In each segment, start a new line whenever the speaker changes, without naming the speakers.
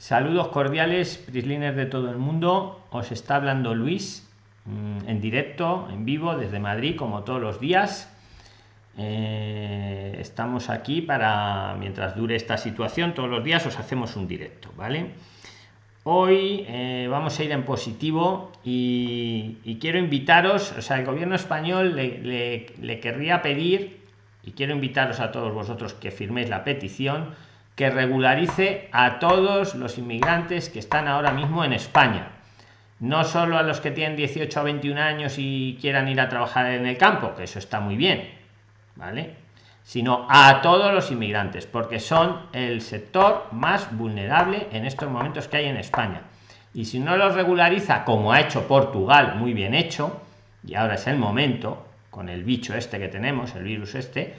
Saludos cordiales, prislines de todo el mundo. Os está hablando Luis mm, en directo, en vivo, desde Madrid, como todos los días. Eh, estamos aquí para, mientras dure esta situación, todos los días os hacemos un directo, ¿vale? Hoy eh, vamos a ir en positivo y, quiero invitaros, o sea, el gobierno español le, le querría pedir, y quiero invitaros a todos vosotros que firméis la petición, que regularice a todos los inmigrantes que están ahora mismo en España. No solo a los que tienen 18 a 21 años y quieran ir a trabajar en el campo, que eso está muy bien, ¿vale? Sino a todos los inmigrantes, porque son el sector más vulnerable en estos momentos que hay en España. Y si no los regulariza, como ha hecho Portugal, muy bien hecho, y ahora es el momento, con el bicho este que tenemos, el virus este,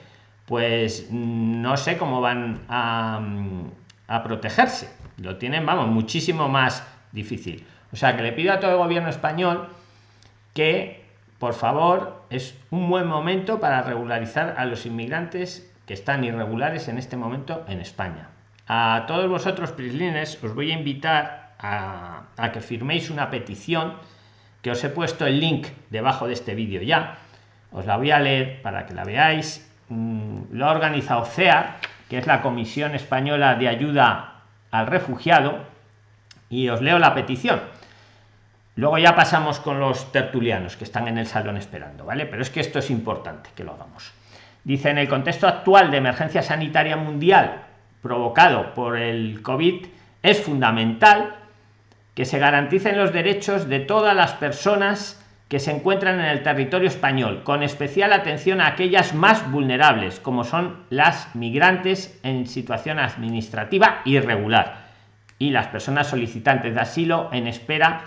pues no sé cómo van a, protegerse. Lo tienen, vamos, muchísimo más difícil. O sea que le pido a todo el gobierno español que, por favor, es un buen momento para regularizar a los inmigrantes que están irregulares en este momento en España. A todos vosotros, prislines, os voy a invitar a, a que firméis una petición que os he puesto el link debajo de este vídeo ya. Os la voy a leer para que la veáis Mm, lo ha organizado CEA, que es la Comisión Española de Ayuda al Refugiado, y os leo la petición. Luego ya pasamos con los tertulianos que están en el salón esperando, ¿vale? Pero es que esto es importante que lo hagamos. Dice, en el contexto actual de emergencia sanitaria mundial provocado por el COVID, es fundamental que se garanticen los derechos de todas las personas que se encuentran en el territorio español, con especial atención a aquellas más vulnerables, como son las migrantes en situación administrativa irregular y las personas solicitantes de asilo en espera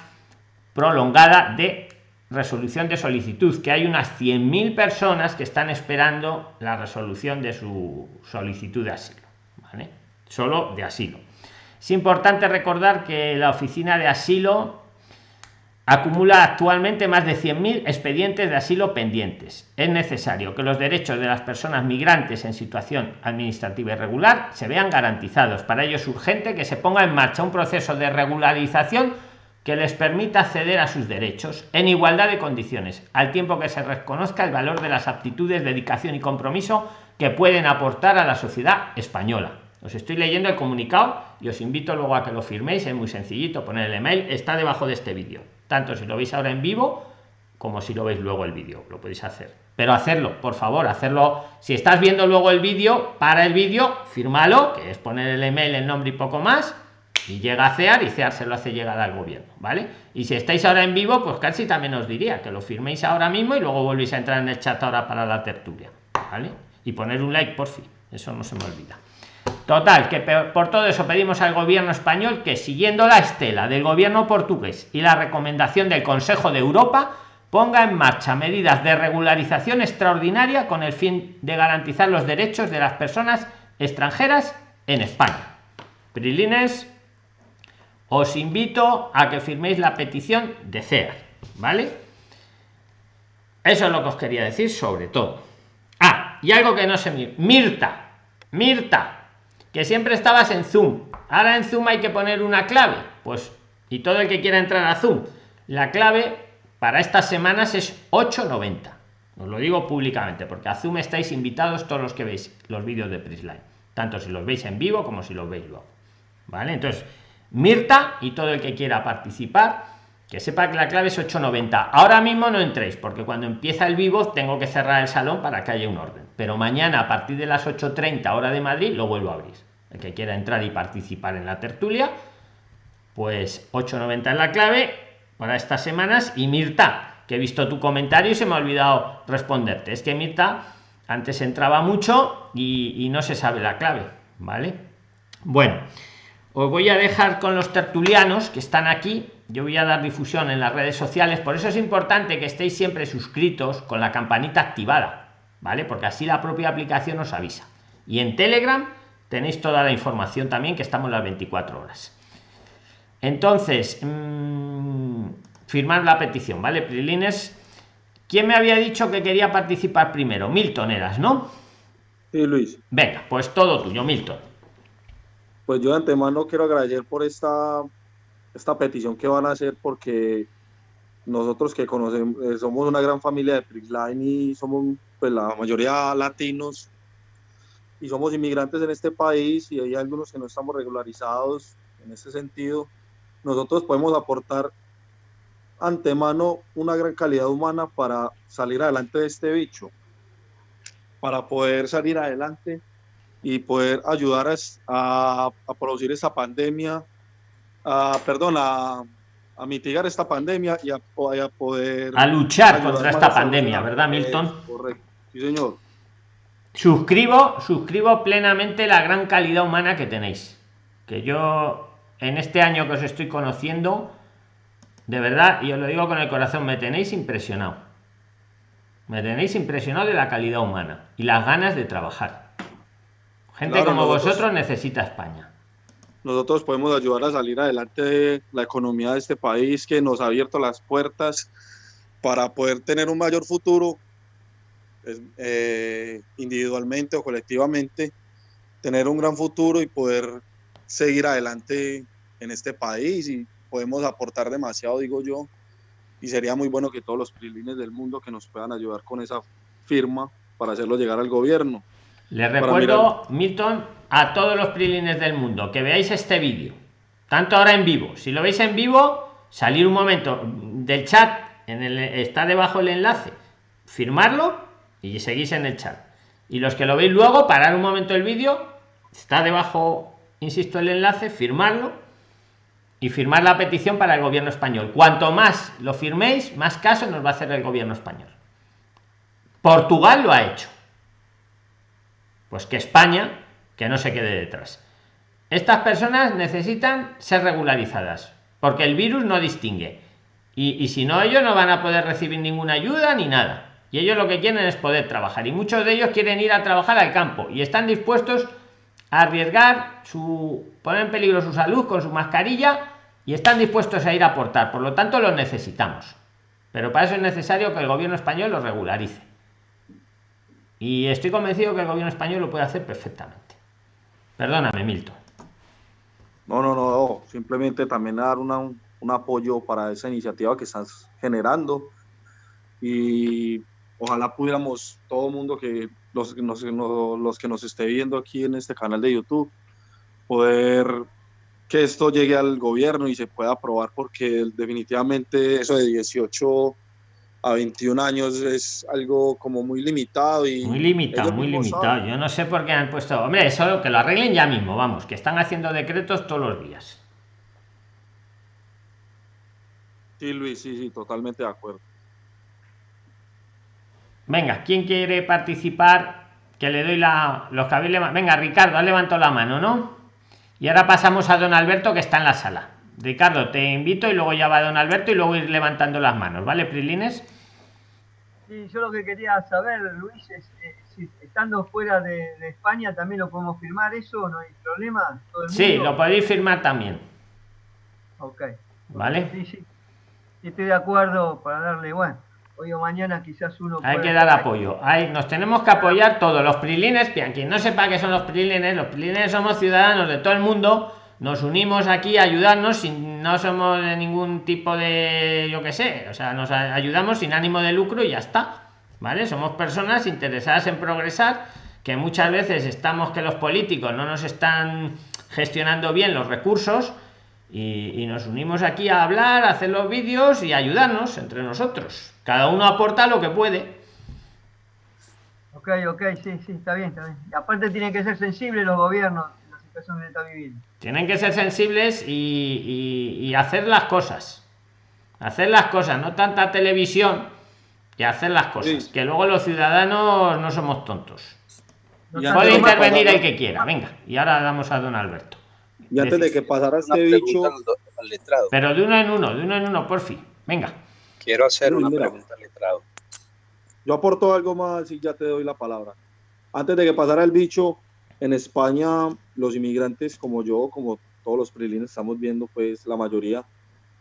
prolongada de resolución de solicitud, que hay unas 100.000 personas que están esperando la resolución de su solicitud de asilo. Solo de asilo. Es importante recordar que la oficina de asilo acumula actualmente más de 100.000 expedientes de asilo pendientes. Es necesario que los derechos de las personas migrantes en situación administrativa irregular se vean garantizados. Para ello es urgente que se ponga en marcha un proceso de regularización que les permita acceder a sus derechos en igualdad de condiciones, al tiempo que se reconozca el valor de las aptitudes, dedicación y compromiso que pueden aportar a la sociedad española. Os estoy leyendo el comunicado y os invito luego a que lo firméis, es muy sencillito, poner el email, está debajo de este vídeo tanto si lo veis ahora en vivo como si lo veis luego el vídeo lo podéis hacer. Pero hacerlo por favor hacerlo. Si estás viendo luego el vídeo para el vídeo fírmalo que es poner el email el nombre y poco más y llega a CEAR y CEAR se lo hace llegar al gobierno vale y si estáis ahora en vivo pues casi también os diría que lo firméis ahora mismo y luego volvéis a entrar en el chat ahora para la tertulia vale y poner un like por fin eso no se me olvida Total, que por todo eso pedimos al gobierno español que siguiendo la estela del gobierno portugués y la recomendación del Consejo de Europa, ponga en marcha medidas de regularización extraordinaria con el fin de garantizar los derechos de las personas extranjeras en España. Prilines, os invito a que firméis la petición de CEAR, ¿vale? Eso es lo que os quería decir sobre todo. Ah, y algo que no se. Mirta, Mirta, que siempre estabas en Zoom. Ahora en Zoom hay que poner una clave. Pues, y todo el que quiera entrar a Zoom, la clave para estas semanas es 890. Os lo digo públicamente, porque a Zoom estáis invitados todos los que veis los vídeos de Prisline, tanto si los veis en vivo como si los veis luego. ¿Vale? Entonces, Mirta y todo el que quiera participar, que sepa que la clave es 890. Ahora mismo no entréis, porque cuando empieza el vivo tengo que cerrar el salón para que haya un orden. Pero mañana a partir de las 8.30 hora de Madrid lo vuelvo a abrir el que quiera entrar y participar en la tertulia, pues 8.90 es la clave para estas semanas. Y Mirta, que he visto tu comentario y se me ha olvidado responderte. Es que Mirta antes entraba mucho y, no se sabe la clave, ¿vale? Bueno, os voy a dejar con los tertulianos que están aquí. Yo voy a dar difusión en las redes sociales, por eso es importante que estéis siempre suscritos con la campanita activada, ¿vale? Porque así la propia aplicación os avisa. Y en Telegram tenéis toda la información también que estamos las 24 horas. Entonces mmm, firmar la petición vale prilines quién me había dicho que quería participar primero milton eras no
sí luis.
Venga pues todo tuyo milton
Pues yo de antemano quiero agradecer por esta, esta petición que van a hacer porque nosotros que conocemos, eh, somos una gran familia de Prisline y somos pues, la mayoría latinos y somos inmigrantes en este país y hay algunos que no estamos regularizados en ese sentido, nosotros podemos aportar antemano una gran calidad humana para salir adelante de este bicho, para poder salir adelante y poder ayudar a, a, producir esta pandemia, a, perdón, a, a mitigar esta pandemia y a, poder...
A luchar contra esta pandemia, ¿verdad, Milton?
correcto, sí, señor.
Suscribo, suscribo plenamente la gran calidad humana que tenéis. Que yo, en este año que os estoy conociendo, de verdad, y os lo digo con el corazón, me tenéis impresionado. Me tenéis impresionado de la calidad humana y las ganas de trabajar. Gente como vosotros necesita España.
Nosotros podemos ayudar a salir adelante la economía de este país que nos ha abierto las puertas para poder tener un mayor futuro eh, individualmente o colectivamente, tener un gran futuro y poder seguir adelante en este país y podemos aportar demasiado, digo yo, y sería muy bueno que todos los prilines del mundo que nos puedan ayudar con esa firma para hacerlo llegar al gobierno.
Les recuerdo, Milton, a todos los prilines del mundo que veáis este vídeo, tanto ahora en vivo. Si lo veis en vivo, salir un momento del chat, en el, está debajo el enlace, firmarlo y seguís en el chat. Y los que lo veis luego, parar un momento el vídeo, está debajo, insisto, el enlace, firmarlo y firmar la petición para el gobierno español. Cuanto más lo firméis, más caso nos va a hacer el gobierno español. Portugal lo ha hecho. Pues que España, que no se quede detrás. Estas personas necesitan ser regularizadas, porque el virus no distingue. Y, y si no, ellos no van a poder recibir ninguna ayuda ni nada. Y ellos lo que quieren es poder trabajar. Y muchos de ellos quieren ir a trabajar al campo y están dispuestos a arriesgar su poner en peligro su salud con su mascarilla y están dispuestos a ir a aportar. Por lo tanto los necesitamos. Pero para eso es necesario que el gobierno español lo regularice y estoy convencido que el gobierno español lo puede hacer perfectamente. Perdóname Milton.
No no no, simplemente también dar una, un, un apoyo para esa iniciativa que estás generando. Y ojalá pudiéramos todo el mundo que los, los, los que nos esté viendo aquí en este canal de YouTube poder que esto llegue al gobierno y se pueda aprobar porque definitivamente eso de 18 a 21 años es algo como muy limitado y
muy limitado muy limitado yo no sé por qué han puesto hombre eso que lo arreglen ya mismo vamos que están haciendo decretos todos los días
sí Luis sí sí totalmente de acuerdo
Venga, ¿quién quiere participar? Que le doy la, los cabiles. Venga, Ricardo, ha levantado la mano, ¿no? Y ahora pasamos a don Alberto que está en la sala. Ricardo, te invito y luego ya va don Alberto y luego ir levantando las manos, ¿vale, Prilines?
Sí, yo lo que quería saber, Luis, es eh, si estando fuera de, España también lo podemos firmar, ¿eso no hay problema?
sí, lo podéis firmar también.
Ok.
¿Vale?
Sí, sí. Estoy de acuerdo para darle, bueno hoy o mañana quizás uno
hay que dar apoyo hay nos tenemos que apoyar todos los prilines quien no sepa qué son los prilines los prilines somos ciudadanos de todo el mundo nos unimos aquí a ayudarnos sin no somos de ningún tipo de yo que sé o sea nos ayudamos sin ánimo de lucro y ya está vale somos personas interesadas en progresar que muchas veces estamos que los políticos no nos están gestionando bien los recursos y, nos unimos aquí a hablar, a hacer los vídeos y ayudarnos entre nosotros. Cada uno aporta lo que puede.
Ok, ok, sí, sí, está bien, está bien. Y aparte tienen que ser sensibles los gobiernos
Tienen que ser sensibles y, hacer las cosas. Hacer las cosas, no tanta televisión y hacer las cosas. Que luego los ciudadanos no somos tontos. Puede intervenir el que quiera, venga. Y ahora damos a don Alberto.
Y antes de que pasara este bicho.
Pero de uno en uno, de uno en uno, por fin. Venga.
Quiero hacer una pregunta al letrado.
Yo aporto algo más y ya te doy la palabra. Antes de que pasara el bicho, en España, los inmigrantes como yo, como todos los prilines estamos viendo, pues la mayoría,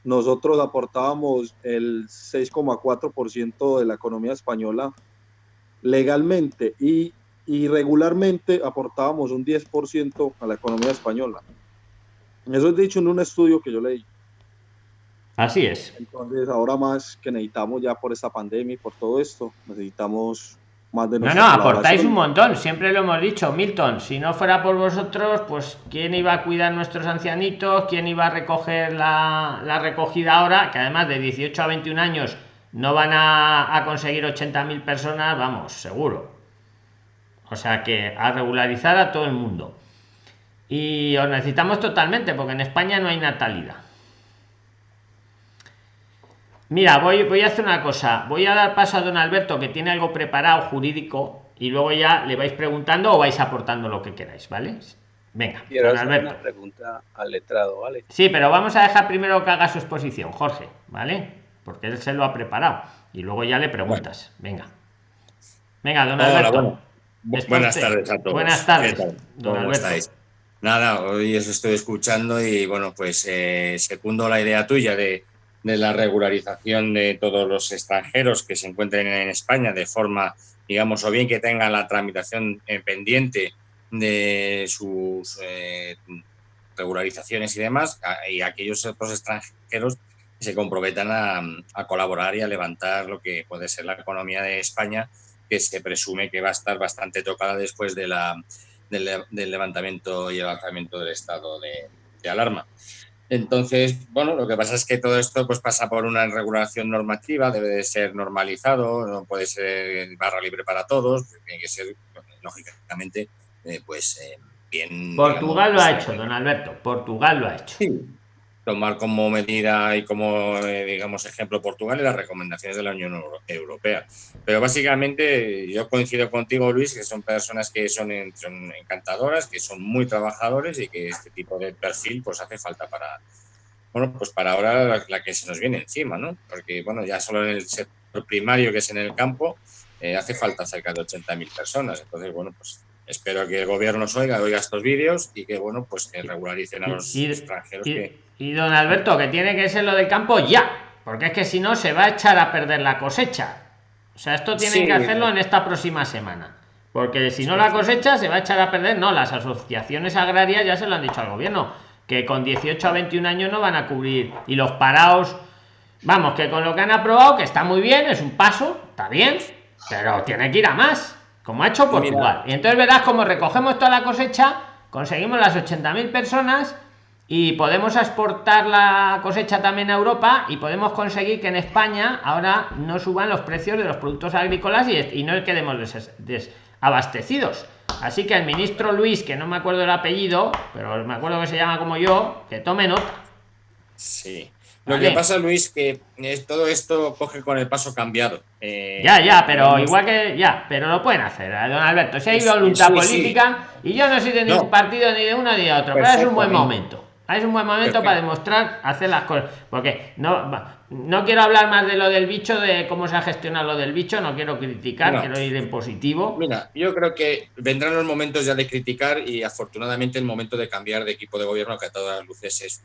nosotros aportábamos el 6,4% de la economía española legalmente y y regularmente aportábamos un 10% a la economía española. Eso es dicho en un estudio que yo leí.
Así es.
Entonces, ahora más que necesitamos ya por esta pandemia y por todo esto, necesitamos más de
No, no, aportáis un montón, siempre lo hemos dicho, Milton. Si no fuera por vosotros, pues quién iba a cuidar nuestros ancianitos, quién iba a recoger la, la recogida ahora, que además de 18 a 21 años no van a, a conseguir 80.000 personas, vamos, seguro. O sea que a regularizar a todo el mundo. Y os necesitamos totalmente, porque en España no hay natalidad. Mira, voy, voy a hacer una cosa. Voy a dar paso a don Alberto, que tiene algo preparado jurídico, y luego ya le vais preguntando o vais aportando lo que queráis, ¿vale? Venga,
don Alberto. Una pregunta al letrado, ¿vale?
Sí, pero vamos a dejar primero que haga su exposición, Jorge, ¿vale? Porque él se lo ha preparado. Y luego ya le preguntas. Venga. Venga, don Alberto.
Buenas tardes a todos.
Buenas tardes, don Alberto.
Nada, hoy os estoy escuchando y bueno, pues eh, segundo la idea tuya de de la regularización de todos los extranjeros que se encuentren en España de forma, digamos, o bien que tengan la tramitación eh, pendiente de sus eh, regularizaciones y demás, y aquellos otros extranjeros que se comprometan a, colaborar y a levantar lo que puede ser la economía de España, que se presume que va a estar bastante tocada después de la, del, levantamiento y avanzamiento del estado de alarma. Entonces, bueno, lo que pasa es que todo esto pues pasa por una regulación normativa, debe de ser normalizado, no puede ser barra libre para todos, tiene que ser, lógicamente, eh, pues eh, bien...
Portugal lo ha hecho, don Alberto, Portugal lo ha hecho.
Sí, tomar como medida y como, eh, digamos, ejemplo Portugal y las recomendaciones de la Unión Europea. Pero básicamente yo coincido contigo, Luis, que son personas que son, encantadoras, que son muy trabajadores y que este tipo de perfil pues hace falta para, bueno, pues para ahora la, que se nos viene encima, ¿no? Porque, bueno, ya solo en el sector primario, que es en el campo, eh, hace falta cerca de 80.000 personas. Entonces, bueno, pues espero que el gobierno nos oiga, oiga estos vídeos y que, bueno, pues que regularicen a los extranjeros que
y don Alberto, que tiene que ser lo del campo ya, porque es que si no se va a echar a perder la cosecha. O sea, esto tiene que hacerlo en esta próxima semana. Porque si no la cosecha se va a echar a perder. No, las asociaciones agrarias ya se lo han dicho al gobierno, que con 18 a 21 años no van a cubrir. Y los parados, vamos, que con lo que han aprobado, que está muy bien, es un paso, está bien, pero tiene que ir a más, como ha hecho Portugal. Y entonces verás como recogemos toda la cosecha, conseguimos las 80.000 personas y podemos exportar la cosecha también a Europa y podemos conseguir que en España ahora no suban los precios de los productos agrícolas y, y no quedemos desabastecidos. Así que el ministro Luis, que no me acuerdo el apellido, pero me acuerdo que se llama como yo, que tome nota.
Sí. Lo que pasa, Luis, que es, todo esto coge con el paso cambiado.
Eh, ya, ya, pero igual que ya, pero lo pueden hacer, eh, don Alberto. Si hay voluntad política, y yo no soy de ningún partido ni de uno ni de otro, pero es un buen momento. Es un buen momento para demostrar hacer las cosas. Porque no, no quiero hablar más de lo del bicho, de cómo se ha gestionado lo del bicho, no quiero criticar, quiero ir en positivo.
Mira, yo creo que vendrán los momentos ya de criticar y afortunadamente el momento de cambiar de equipo de gobierno, que a todas luces es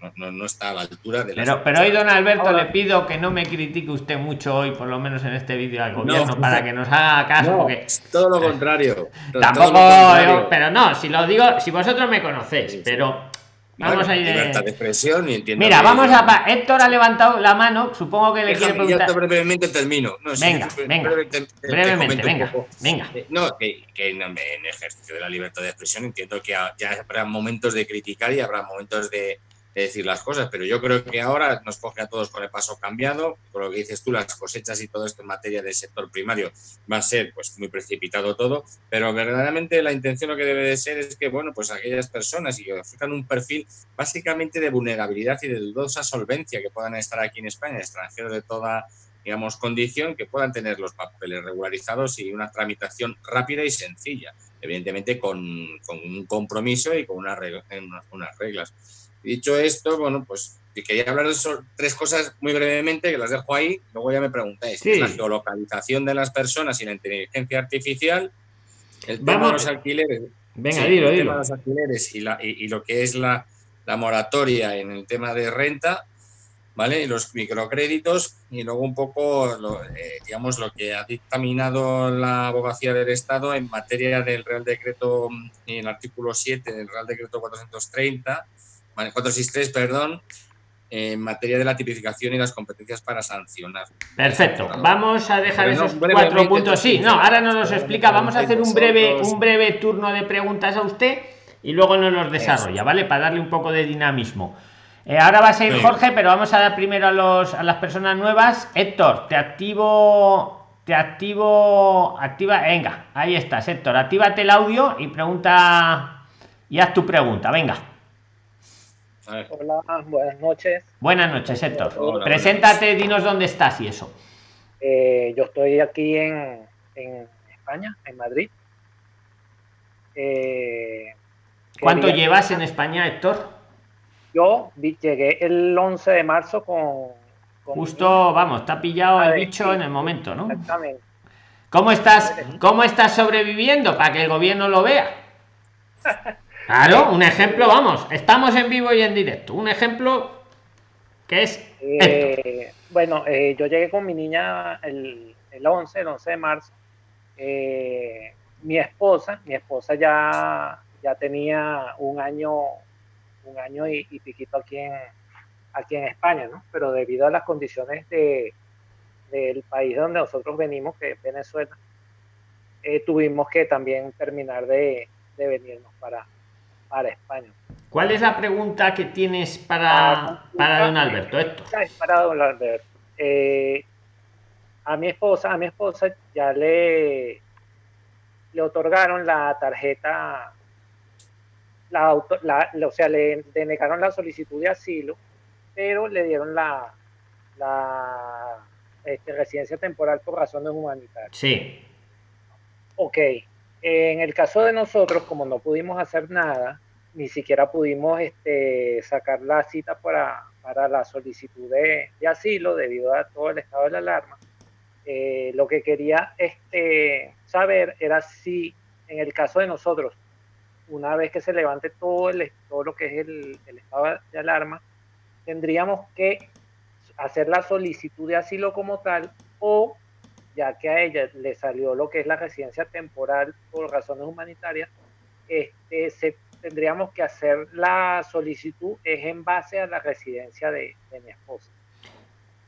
pues no, está a la altura de
pero pero hoy don Alberto le pido que no me critique usted mucho hoy por lo menos en este vídeo al gobierno para que nos haga caso porque
todo lo contrario
tampoco pero no si lo digo si vosotros me conocéis pero Vamos a ir.
Libertad de expresión y entiendo.
Mira, vamos a. Héctor ha levantado la mano, supongo que le quiere preguntar.
brevemente termino.
venga, venga. brevemente, venga. venga.
Eh, no, que, que, en ejercicio de la libertad de expresión entiendo que ya habrá momentos de criticar y habrá momentos de, decir las cosas, pero yo creo que ahora nos coge a todos con el paso cambiado, por lo que dices tú, las cosechas y todo esto en materia del sector primario va a ser pues muy precipitado todo, pero verdaderamente la intención lo que debe de ser es que, bueno, pues aquellas personas y que ofrezcan un perfil básicamente de vulnerabilidad y de dudosa solvencia que puedan estar aquí en España, extranjeros de toda digamos, condición que puedan tener los papeles regularizados y una tramitación rápida y sencilla, evidentemente con, un compromiso y con unas reglas. Dicho esto, bueno, pues quería hablar de tres cosas muy brevemente, que las dejo ahí, luego ya me preguntáis. la geolocalización de las personas y la inteligencia artificial, el tema de los alquileres.
Venga, dilo,
el
Tema
de los alquileres y, la, y, lo que es la, la, moratoria en el tema de renta. ¿vale? Los microcréditos y luego un poco, lo, eh, digamos, lo que ha dictaminado la abogacía del Estado en materia del Real Decreto, en el artículo 7 del Real Decreto 430, 463, perdón, en materia de la tipificación y las competencias para sancionar.
Perfecto. Vamos a dejar esos cuatro puntos. Sí, no, ahora nos los explica. Vamos a hacer un breve, un breve turno de preguntas a usted y luego nos los desarrolla, ¿vale? Para darle un poco de dinamismo. Eh, ahora va a ser Jorge, pero vamos a dar primero a, los, a las personas nuevas. Héctor, te activo, te activo, activa, venga, ahí estás, Héctor, actívate el audio y pregunta, y haz tu pregunta, venga.
Hola, buenas noches.
Buenas noches, Héctor. Preséntate, dinos dónde estás y eso.
Eh, yo estoy aquí en, en España, en Madrid.
Eh, ¿Cuánto llevas en España, Héctor?
Yo llegué el 11 de marzo con...
Justo, vamos, está pillado el bicho en el momento, ¿no? Exactamente. ¿Cómo estás, ¿Cómo estás sobreviviendo para que el gobierno lo vea? Claro, un ejemplo, vamos, estamos en vivo y en directo. Un ejemplo que es...
Eh, bueno, eh, yo llegué con mi niña el, el 11, el 11 de marzo. Eh, mi esposa, mi esposa ya, ya tenía un año, un año y, piquito aquí en, aquí en España, ¿no? Pero debido a las condiciones de, del país donde nosotros venimos, que es Venezuela, tuvimos que también terminar de, de venirnos para, para España.
¿Cuál es la pregunta que tienes para, para don Alberto? Esto.
Para don Alberto. Eh, a mi esposa, a mi esposa ya le, le otorgaron la tarjeta, la, o sea, le denegaron la solicitud de asilo, pero le dieron la, la este, residencia temporal por razones humanitarias.
Sí.
Ok, en el caso de nosotros, como no pudimos hacer nada, ni siquiera pudimos este, sacar la cita para, para la solicitud de, asilo debido a todo el estado de la alarma. Eh, lo que quería este, saber era si en el caso de nosotros, una vez que se levante todo, el, todo lo que es el, el estado de alarma, tendríamos que hacer la solicitud de asilo como tal o ya que a ella le salió lo que es la residencia temporal por razones humanitarias, este, se, tendríamos que hacer la solicitud es en base a la residencia de, mi esposa.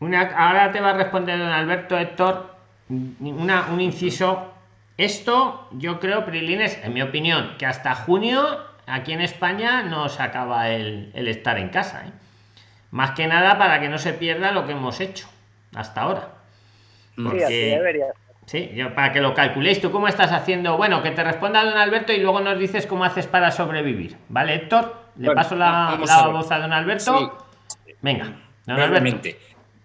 Una, ahora te va a responder don Alberto Héctor una, un inciso. Esto yo creo, Prilines, en mi opinión, que hasta junio aquí en España no se acaba el, estar en casa. ¿eh? Más que nada para que no se pierda lo que hemos hecho hasta ahora.
Sí, así debería
Sí, yo, para que lo calculéis, ¿tú cómo estás haciendo? Bueno, que te responda don Alberto y luego nos dices cómo haces para sobrevivir. ¿Vale, Héctor? Le paso la, voz a don Alberto. Venga,
don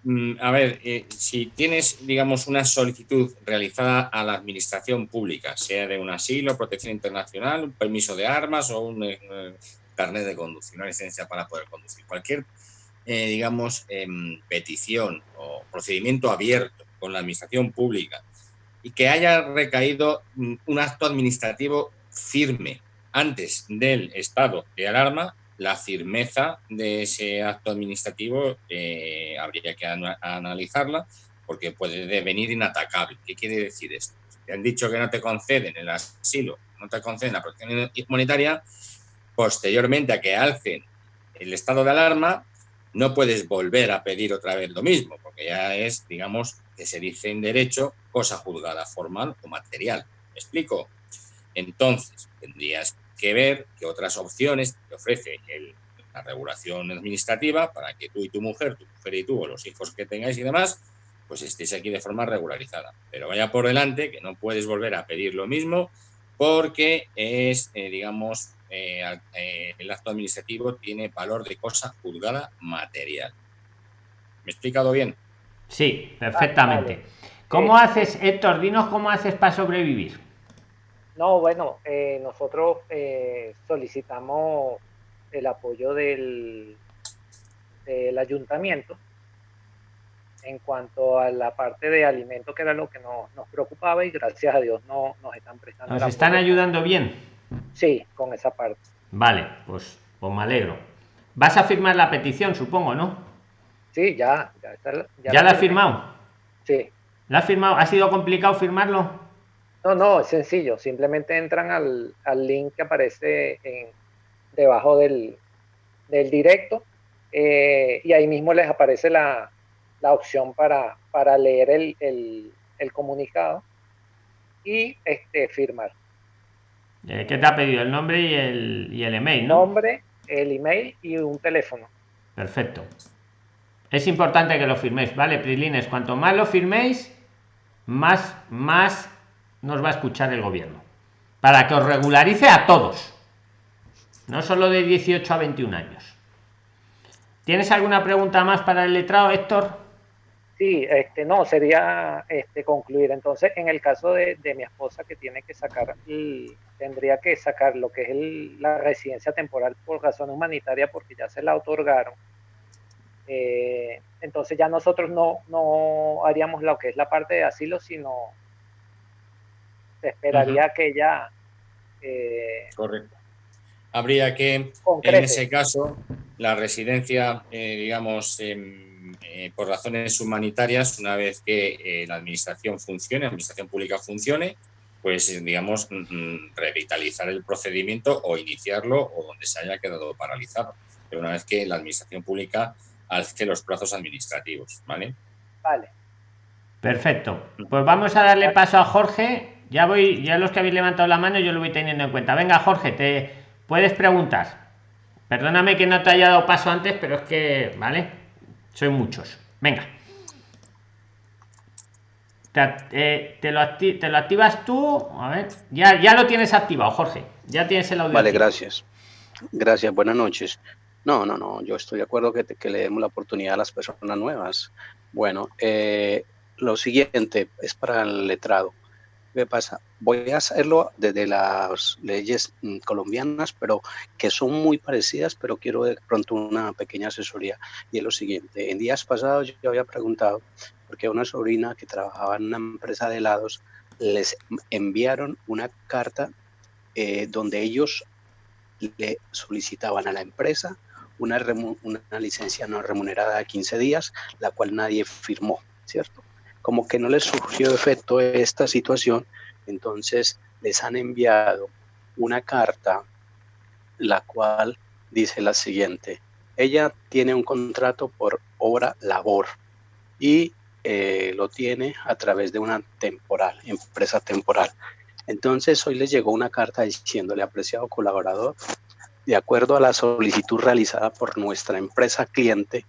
mm, A ver, eh, si tienes, digamos, una solicitud realizada a la administración pública, sea de un asilo, protección internacional, un permiso de armas o un eh, carnet de conducir, una licencia para poder conducir, cualquier, eh, digamos, em, petición o procedimiento abierto con la administración pública y que haya recaído un acto administrativo firme antes del estado de alarma, la firmeza de ese acto administrativo eh, habría que analizarla porque puede devenir inatacable. ¿Qué quiere decir esto? te han dicho que no te conceden el asilo, no te conceden la protección humanitaria, posteriormente a que alcen el estado de alarma, no puedes volver a pedir otra vez lo mismo, porque ya es, digamos, que se dice en derecho, cosa juzgada formal o material. ¿Me explico? Entonces, tendrías que ver qué otras opciones te ofrece la regulación administrativa para que tú y tu mujer, tu mujer y tú, o los hijos que tengáis y demás, pues estéis aquí de forma regularizada. Pero vaya por delante que no puedes volver a pedir lo mismo porque es, eh, digamos, eh, eh, el acto administrativo tiene valor de cosa juzgada material. ¿Me he explicado bien?
Sí, perfectamente. ¿Cómo haces, Héctor? Dinos cómo haces para sobrevivir.
No, bueno, eh, nosotros eh, solicitamos el apoyo del, del ayuntamiento en cuanto a la parte de alimentos, que era lo que nos, nos preocupaba y gracias a Dios no, nos están prestando.
¿Nos están ayudando bien?
Sí, con esa parte.
Vale, pues, pues me alegro. Vas a firmar la petición, supongo, ¿no?
Sí, ya.
¿Ya, ¿Ya la has firmado?
Sí.
¿La has firmado? ¿Ha sido complicado firmarlo?
No, no, es sencillo. Simplemente entran al, al link que aparece en, debajo del, del directo eh, y ahí mismo les aparece la, la opción para, para leer el, el, el, comunicado y este, firmar.
Eh, ¿Qué te ha pedido? El nombre y el, y el email,
¿no? Nombre, el email y un teléfono.
Perfecto. Es importante que lo firméis, ¿vale, Prilines? Cuanto más lo firméis, más, más nos va a escuchar el gobierno. Para que os regularice a todos. No solo de 18 a 21 años. ¿Tienes alguna pregunta más para el letrado, Héctor?
Sí, este, no, sería este, concluir. Entonces, en el caso de, de mi esposa que tiene que sacar, y tendría que sacar lo que es la residencia temporal por razón humanitaria porque ya se la otorgaron. Eh, entonces ya nosotros no, no haríamos lo que es la parte de asilo, sino se esperaría que ella...
Eh, Correcto. Habría que, en ese caso, la residencia, eh, digamos, em, eh, por razones humanitarias, una vez que eh, la administración funcione, la administración pública funcione, pues digamos, mm, mm, revitalizar el procedimiento o iniciarlo o donde se haya quedado paralizado. Pero una vez que la administración pública alce los plazos administrativos, ¿vale?
Vale.
Perfecto. Pues vamos a darle paso a Jorge. Ya voy, ya los que habéis levantado la mano, yo lo voy teniendo en cuenta. Venga, Jorge, te puedes preguntar. Perdóname que no te haya dado paso antes, pero es que, ¿vale? Soy muchos. Venga. Te, eh, te, lo te, lo activas tú. A ver, ya, ya lo tienes activado, Jorge. Ya tienes el audio.
Vale, gracias. Gracias, buenas noches. No, no, no, yo estoy de acuerdo que, que le demos la oportunidad a las personas nuevas. Bueno, eh, lo siguiente es para el letrado. ¿Qué pasa? Voy a hacerlo desde las leyes mm, colombianas, pero que son muy parecidas, pero quiero de pronto una pequeña asesoría. Y es lo siguiente, en días pasados yo había preguntado, porque una sobrina que trabajaba en una empresa de helados, les enviaron una carta eh, donde ellos le solicitaban a la empresa una, una licencia no remunerada de 15 días, la cual nadie firmó, ¿cierto? Como que no les surgió efecto esta situación, entonces les han enviado una carta, la cual dice la siguiente, ella tiene un contrato por obra labor y eh, lo tiene a través de una temporal, empresa temporal. Entonces hoy les llegó una carta diciéndole, apreciado colaborador, de acuerdo a la solicitud realizada por nuestra empresa cliente,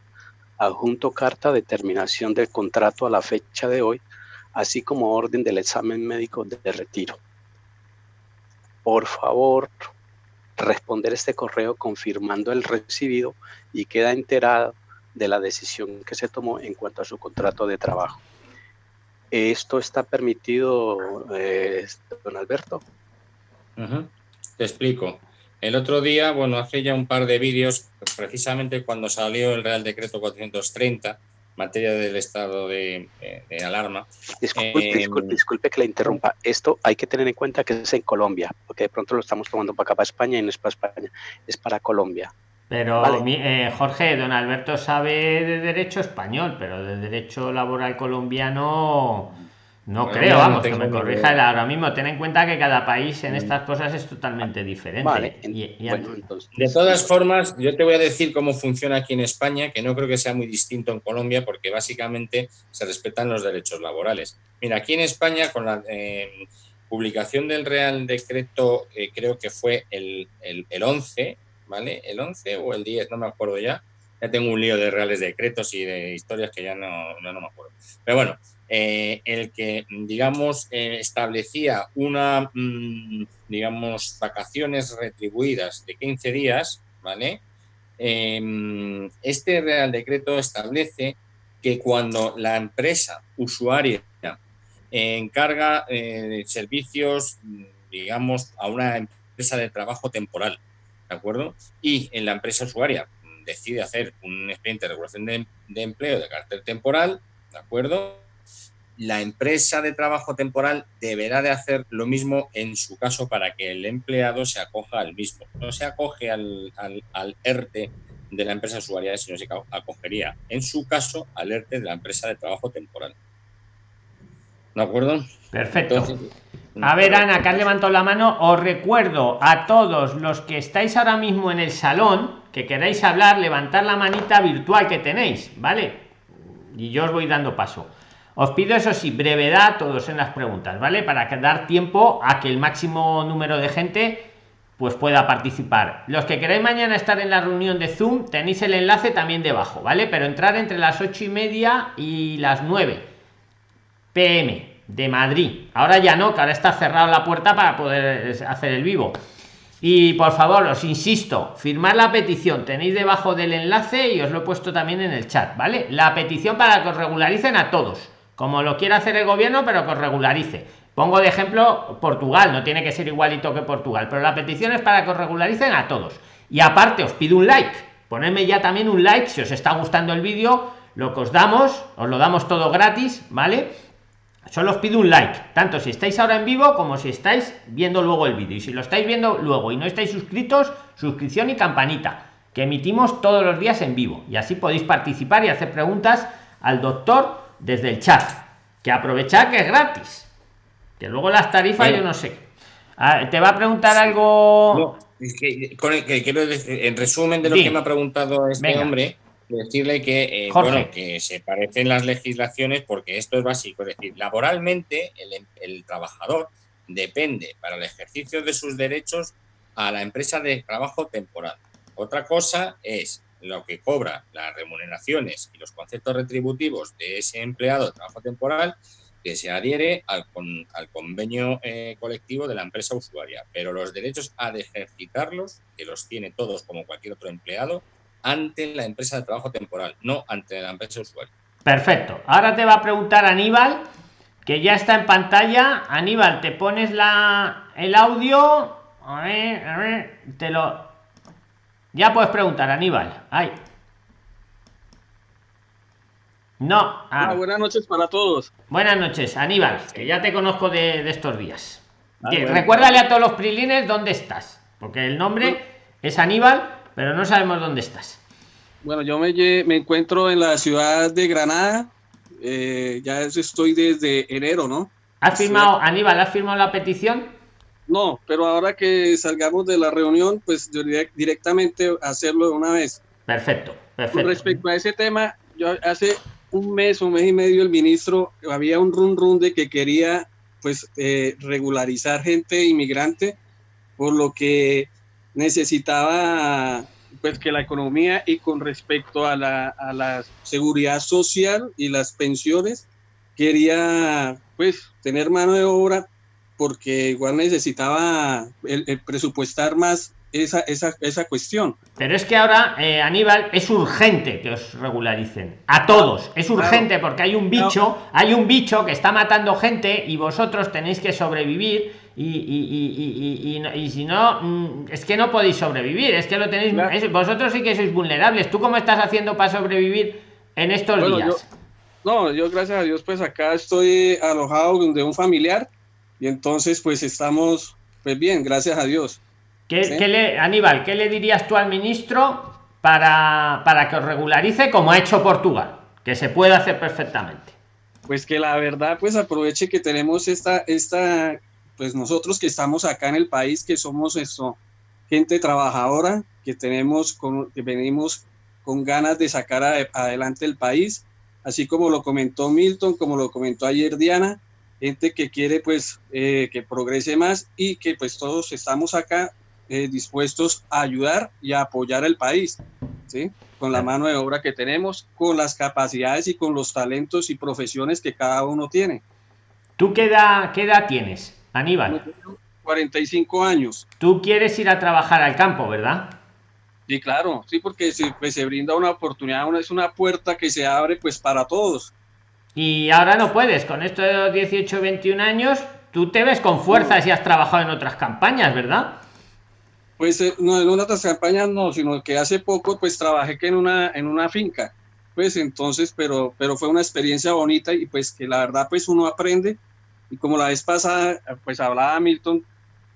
adjunto carta de terminación del contrato a la fecha de hoy, así como orden del examen médico de retiro. Por favor, responder este correo confirmando el recibido y queda enterado de la decisión que se tomó en cuanto a su contrato de trabajo. ¿Esto está permitido, eh, don Alberto?
Te explico. El otro día, bueno, hace ya un par de vídeos, precisamente cuando salió el Real Decreto 430, materia del estado de, alarma.
Disculpe, eh, disculpe, que le interrumpa. Esto hay que tener en cuenta que es en Colombia, porque de pronto lo estamos tomando para acá, para España, y no es para España, es para Colombia.
Pero, eh, Jorge, don Alberto sabe de derecho español, pero de derecho laboral colombiano no creo, vamos, que me corrija el ahora mismo. Ten en cuenta que cada país en mm. estas cosas es totalmente diferente.
de todas formas, yo te voy a decir cómo funciona aquí en España, que no creo que sea muy distinto en Colombia, porque básicamente se respetan los derechos laborales. Mira, aquí en España, con la eh, publicación del Real Decreto, eh, creo que fue el, el, 11, ¿vale? El 11 o el 10, no me acuerdo ya. Ya tengo un lío de reales decretos y de historias que ya no, no, no me acuerdo. Pero bueno, eh, el que, digamos, eh, establecía una, mm, digamos, vacaciones retribuidas de 15 días, ¿vale? Em, este Real Decreto establece que cuando la empresa usuaria encarga eh, servicios, digamos, a una empresa de trabajo temporal, ¿de acuerdo? Y en la empresa usuaria decide hacer un expediente de regulación de, de empleo de carácter temporal, ¿de acuerdo? La empresa de trabajo temporal deberá de hacer lo mismo en su caso para que el empleado se acoja al mismo. No se acoge al, al, ERTE de la empresa usuaria, sino se acogería, en su caso, al ERTE de la empresa de trabajo temporal. ¿De acuerdo?
Perfecto. a ver, Ana, que has levantado la mano. Os recuerdo a todos los que estáis ahora mismo en el salón, que queráis hablar, levantar la manita virtual que tenéis, ¿vale? Y yo os voy dando paso. Os pido eso sí, brevedad todos en las preguntas, ¿vale? Para dar tiempo a que el máximo número de gente pues pueda participar. Los que queráis mañana estar en la reunión de Zoom, tenéis el enlace también debajo, ¿vale? Pero entrar entre las ocho y media y las 9 pm de Madrid. Ahora ya no, que ahora está cerrada la puerta para poder hacer el vivo. Y por favor, os insisto, firmar la petición. Tenéis debajo del enlace y os lo he puesto también en el chat, ¿vale? La petición para que os regularicen a todos, como lo quiera hacer el gobierno, pero que os regularice Pongo de ejemplo Portugal, no tiene que ser igualito que Portugal, pero la petición es para que os regularicen a todos. Y aparte os pido un like, ponedme ya también un like si os está gustando el vídeo, lo que os damos, os lo damos todo gratis, ¿vale? Solo os pido un like, tanto si estáis ahora en vivo como si estáis viendo luego el vídeo. Y si lo estáis viendo luego y no estáis suscritos, suscripción y campanita, que emitimos todos los días en vivo. Y así podéis participar y hacer preguntas al doctor desde el chat. Que aprovechar que es gratis que luego las tarifas yo no sé. Ah, te va a preguntar algo.
es que, quiero decir, en resumen de lo que me ha preguntado este hombre, decirle que, eh, bueno, que se parecen las legislaciones porque esto es básico. Es decir, laboralmente el, el trabajador depende para el ejercicio de sus derechos a la empresa de trabajo temporal. Otra cosa es lo que cobra las remuneraciones y los conceptos retributivos de ese empleado de trabajo temporal que se adhiere al, al convenio eh, colectivo de la empresa usuaria, pero los derechos a ejercitarlos, que los tiene todos como cualquier otro empleado, ante la empresa de trabajo temporal, no ante la empresa usuaria.
Perfecto. Ahora te va a preguntar Aníbal, que ya está en pantalla. Aníbal, te pones la, el audio. A ver, a ver, te lo... Ya puedes preguntar, Aníbal. Ay. No.
Ah. buenas noches para todos.
Buenas noches, Aníbal, que ya te conozco de, estos días. Ah, recuérdale a todos los prilines dónde estás, porque el nombre es Aníbal, pero no sabemos dónde estás.
Bueno, yo me, me encuentro en la ciudad de Granada, eh, ya estoy desde enero, ¿no?
¿Has firmado, Aníbal, has firmado la petición?
No, pero ahora que salgamos de la reunión, pues yo directamente hacerlo de una vez.
Perfecto, perfecto.
Con respecto a ese tema, yo hace un mes, un mes y medio, el ministro, había un run run de que quería pues eh, regularizar gente inmigrante, por lo que necesitaba pues que la economía y con respecto a la, a la seguridad social y las pensiones, quería pues tener mano de obra porque igual necesitaba el presupuestar más esa, esa, esa cuestión.
Pero es que ahora, eh, Aníbal, es urgente que os regularicen. A todos. Es urgente porque hay un bicho, hay un bicho que está matando gente y vosotros tenéis que sobrevivir. Y, y, y, y si no, mm, es que no podéis sobrevivir. Es que lo tenéis. vosotros sí que sois vulnerables. ¿Tú cómo estás haciendo para sobrevivir en estos días?
no, yo gracias a Dios, pues acá estoy alojado de un familiar. Y entonces, pues estamos, pues bien, gracias a Dios.
¿Qué, le, Aníbal, ¿qué le dirías tú al ministro para, para que os regularice como ha hecho Portugal? Que se puede hacer perfectamente.
Pues que la verdad, pues aproveche que tenemos esta, esta, pues nosotros que estamos acá en el país, que somos esto, gente trabajadora, que tenemos, con, que venimos con ganas de sacar adelante el país, así como lo comentó Milton, como lo comentó ayer Diana, gente que quiere pues eh, que progrese más y que pues todos estamos acá eh, dispuestos a ayudar y a apoyar al país, ¿sí? con la mano de obra que tenemos, con las capacidades y con los talentos y profesiones que cada uno tiene.
¿Tú qué edad, qué edad tienes, Aníbal?
45 años.
Tú quieres ir a trabajar al campo, ¿verdad?
Sí, claro, sí, porque se, pues, se brinda una oportunidad, una, es una puerta que se abre pues para todos.
Y ahora no puedes, con esto de los 18, 21 años, tú te ves con fuerzas y has trabajado en otras campañas, ¿verdad?
Pues eh, no en otras campañas no, sino que hace poco pues trabajé que en una, en una finca, pues entonces, pero, pero fue una experiencia bonita y pues que la verdad pues uno aprende y como la vez pasada pues hablaba Milton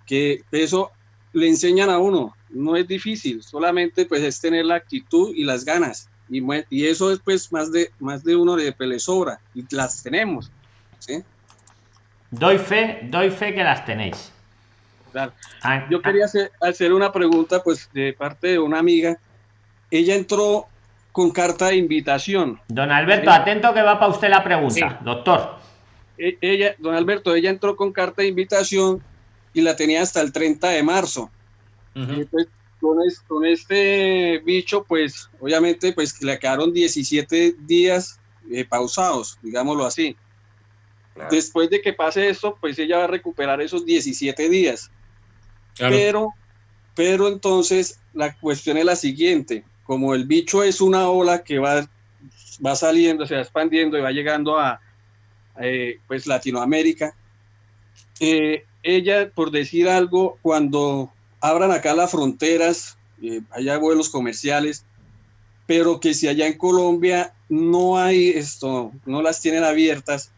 que eso le enseñan a uno, no es difícil, solamente pues es tener la actitud y las ganas. Y, y eso es pues más de, más de uno de le sobra y las tenemos. ¿sí?
Doy fe, doy fe que las tenéis.
Ah, Yo quería hacer, hacer, una pregunta pues de parte de una amiga. Ella entró con carta de invitación.
Don Alberto, atento que va para usted la pregunta, doctor.
E, ella, don Alberto, ella entró con carta de invitación y la tenía hasta el 30 de marzo. Pues, con, este bicho, pues obviamente pues le quedaron 17 días eh, pausados, digámoslo así. Después de que pase esto, pues ella va a recuperar esos 17 días. Pero, pero entonces la cuestión es la siguiente, como el bicho es una ola que va, va saliendo, se va expandiendo y va llegando a eh, pues Latinoamérica, eh, ella, por decir algo, cuando abran acá las fronteras, eh, haya vuelos comerciales, pero que si allá en Colombia no hay esto, no las tienen abiertas,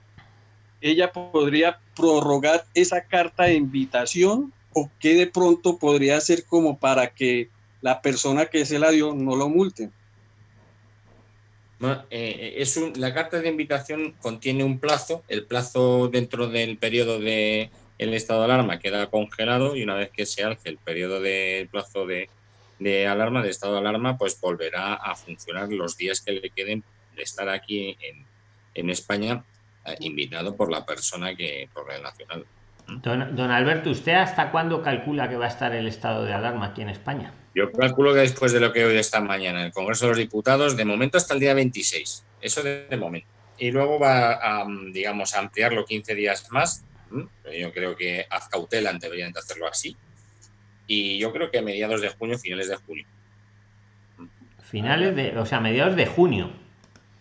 ella podría prorrogar esa carta de invitación o qué de pronto podría ser como para que la persona que se la dio no lo multe.
Eh, es la carta de invitación contiene un plazo, el plazo dentro del periodo de el estado de alarma queda congelado y una vez que se alce el periodo de plazo de, de alarma, de estado de alarma, pues volverá a funcionar los días que le queden de estar aquí en, en España, eh, invitado por la persona que, por el nacional.
Don, Alberto, ¿usted hasta cuándo calcula que va a estar el estado de alarma aquí en España?
Yo calculo que después de lo que hoy esta mañana en el Congreso de los Diputados, de momento hasta el día 26. Eso de, momento. Y luego va a, digamos, a ampliarlo 15 días más. Yo creo que haz cautela deberían de hacerlo así. Y yo creo que a mediados de junio, finales de junio.
Finales de, o sea, mediados de junio.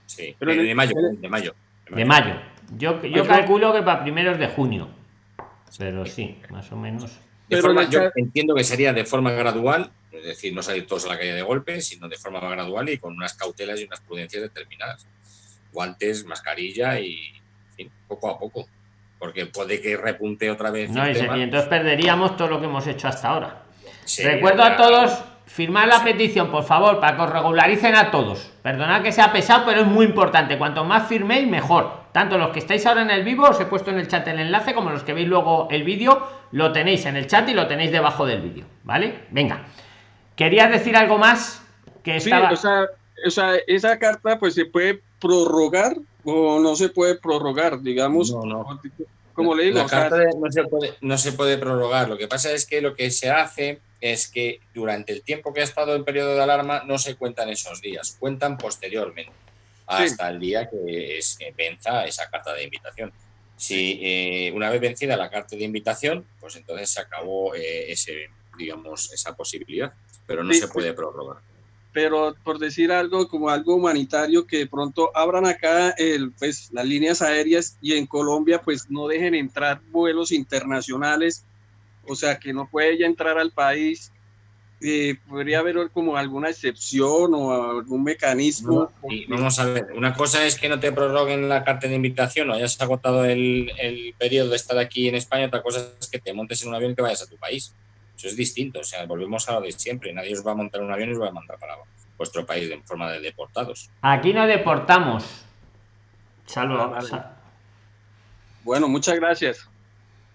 Sí, Pero de, mayo, de mayo.
De mayo. Yo, yo calculo que para primeros de junio pero sí, más o menos.
pero yo entiendo que sería de forma gradual, es decir, no salir todos a la calle de golpe, sino de forma gradual y con unas cautelas y unas prudencias determinadas. Guantes, mascarilla y poco a poco. Porque puede que repunte otra vez.
No, y, entonces perderíamos todo lo que hemos hecho hasta ahora. Recuerdo a todos firmar la petición, por favor, para que os regularicen a todos. Perdonad que sea pesado, pero es muy importante. Cuanto más firméis, mejor. Tanto los que estáis ahora en el vivo, os he puesto en el chat el enlace, como los que veis luego el vídeo, lo tenéis en el chat y lo tenéis debajo del vídeo. ¿Vale? Venga. ¿Querías decir algo más? Que estaba...
o, sea, esa carta pues se puede prorrogar o no se puede prorrogar, digamos.
No, no. Como le digo, no, se puede, no se puede prorrogar. Lo que pasa es que lo que se hace es que durante el tiempo que ha estado en periodo de alarma no se cuentan esos días, cuentan posteriormente, hasta el día que, es, venza esa carta de invitación. Si eh, una vez vencida la carta de invitación, pues entonces se acabó eh, ese, digamos, esa posibilidad, pero no se puede prorrogar.
Pero por decir algo como algo humanitario, que de pronto abran acá el, pues, las líneas aéreas y en Colombia pues no dejen entrar vuelos internacionales o sea, que no puede ya entrar al país, eh, podría haber como alguna excepción o algún mecanismo.
vamos a ver, una cosa es que no te prorroguen la carta de invitación o hayas agotado el, el, periodo de estar aquí en España, otra cosa es que te montes en un avión y te vayas a tu país. Eso es distinto, o sea, volvemos a lo de siempre, nadie os va a montar un avión y os va a mandar para vuestro país en forma de deportados.
Aquí no deportamos. Salvo.
Ah, bueno, muchas gracias.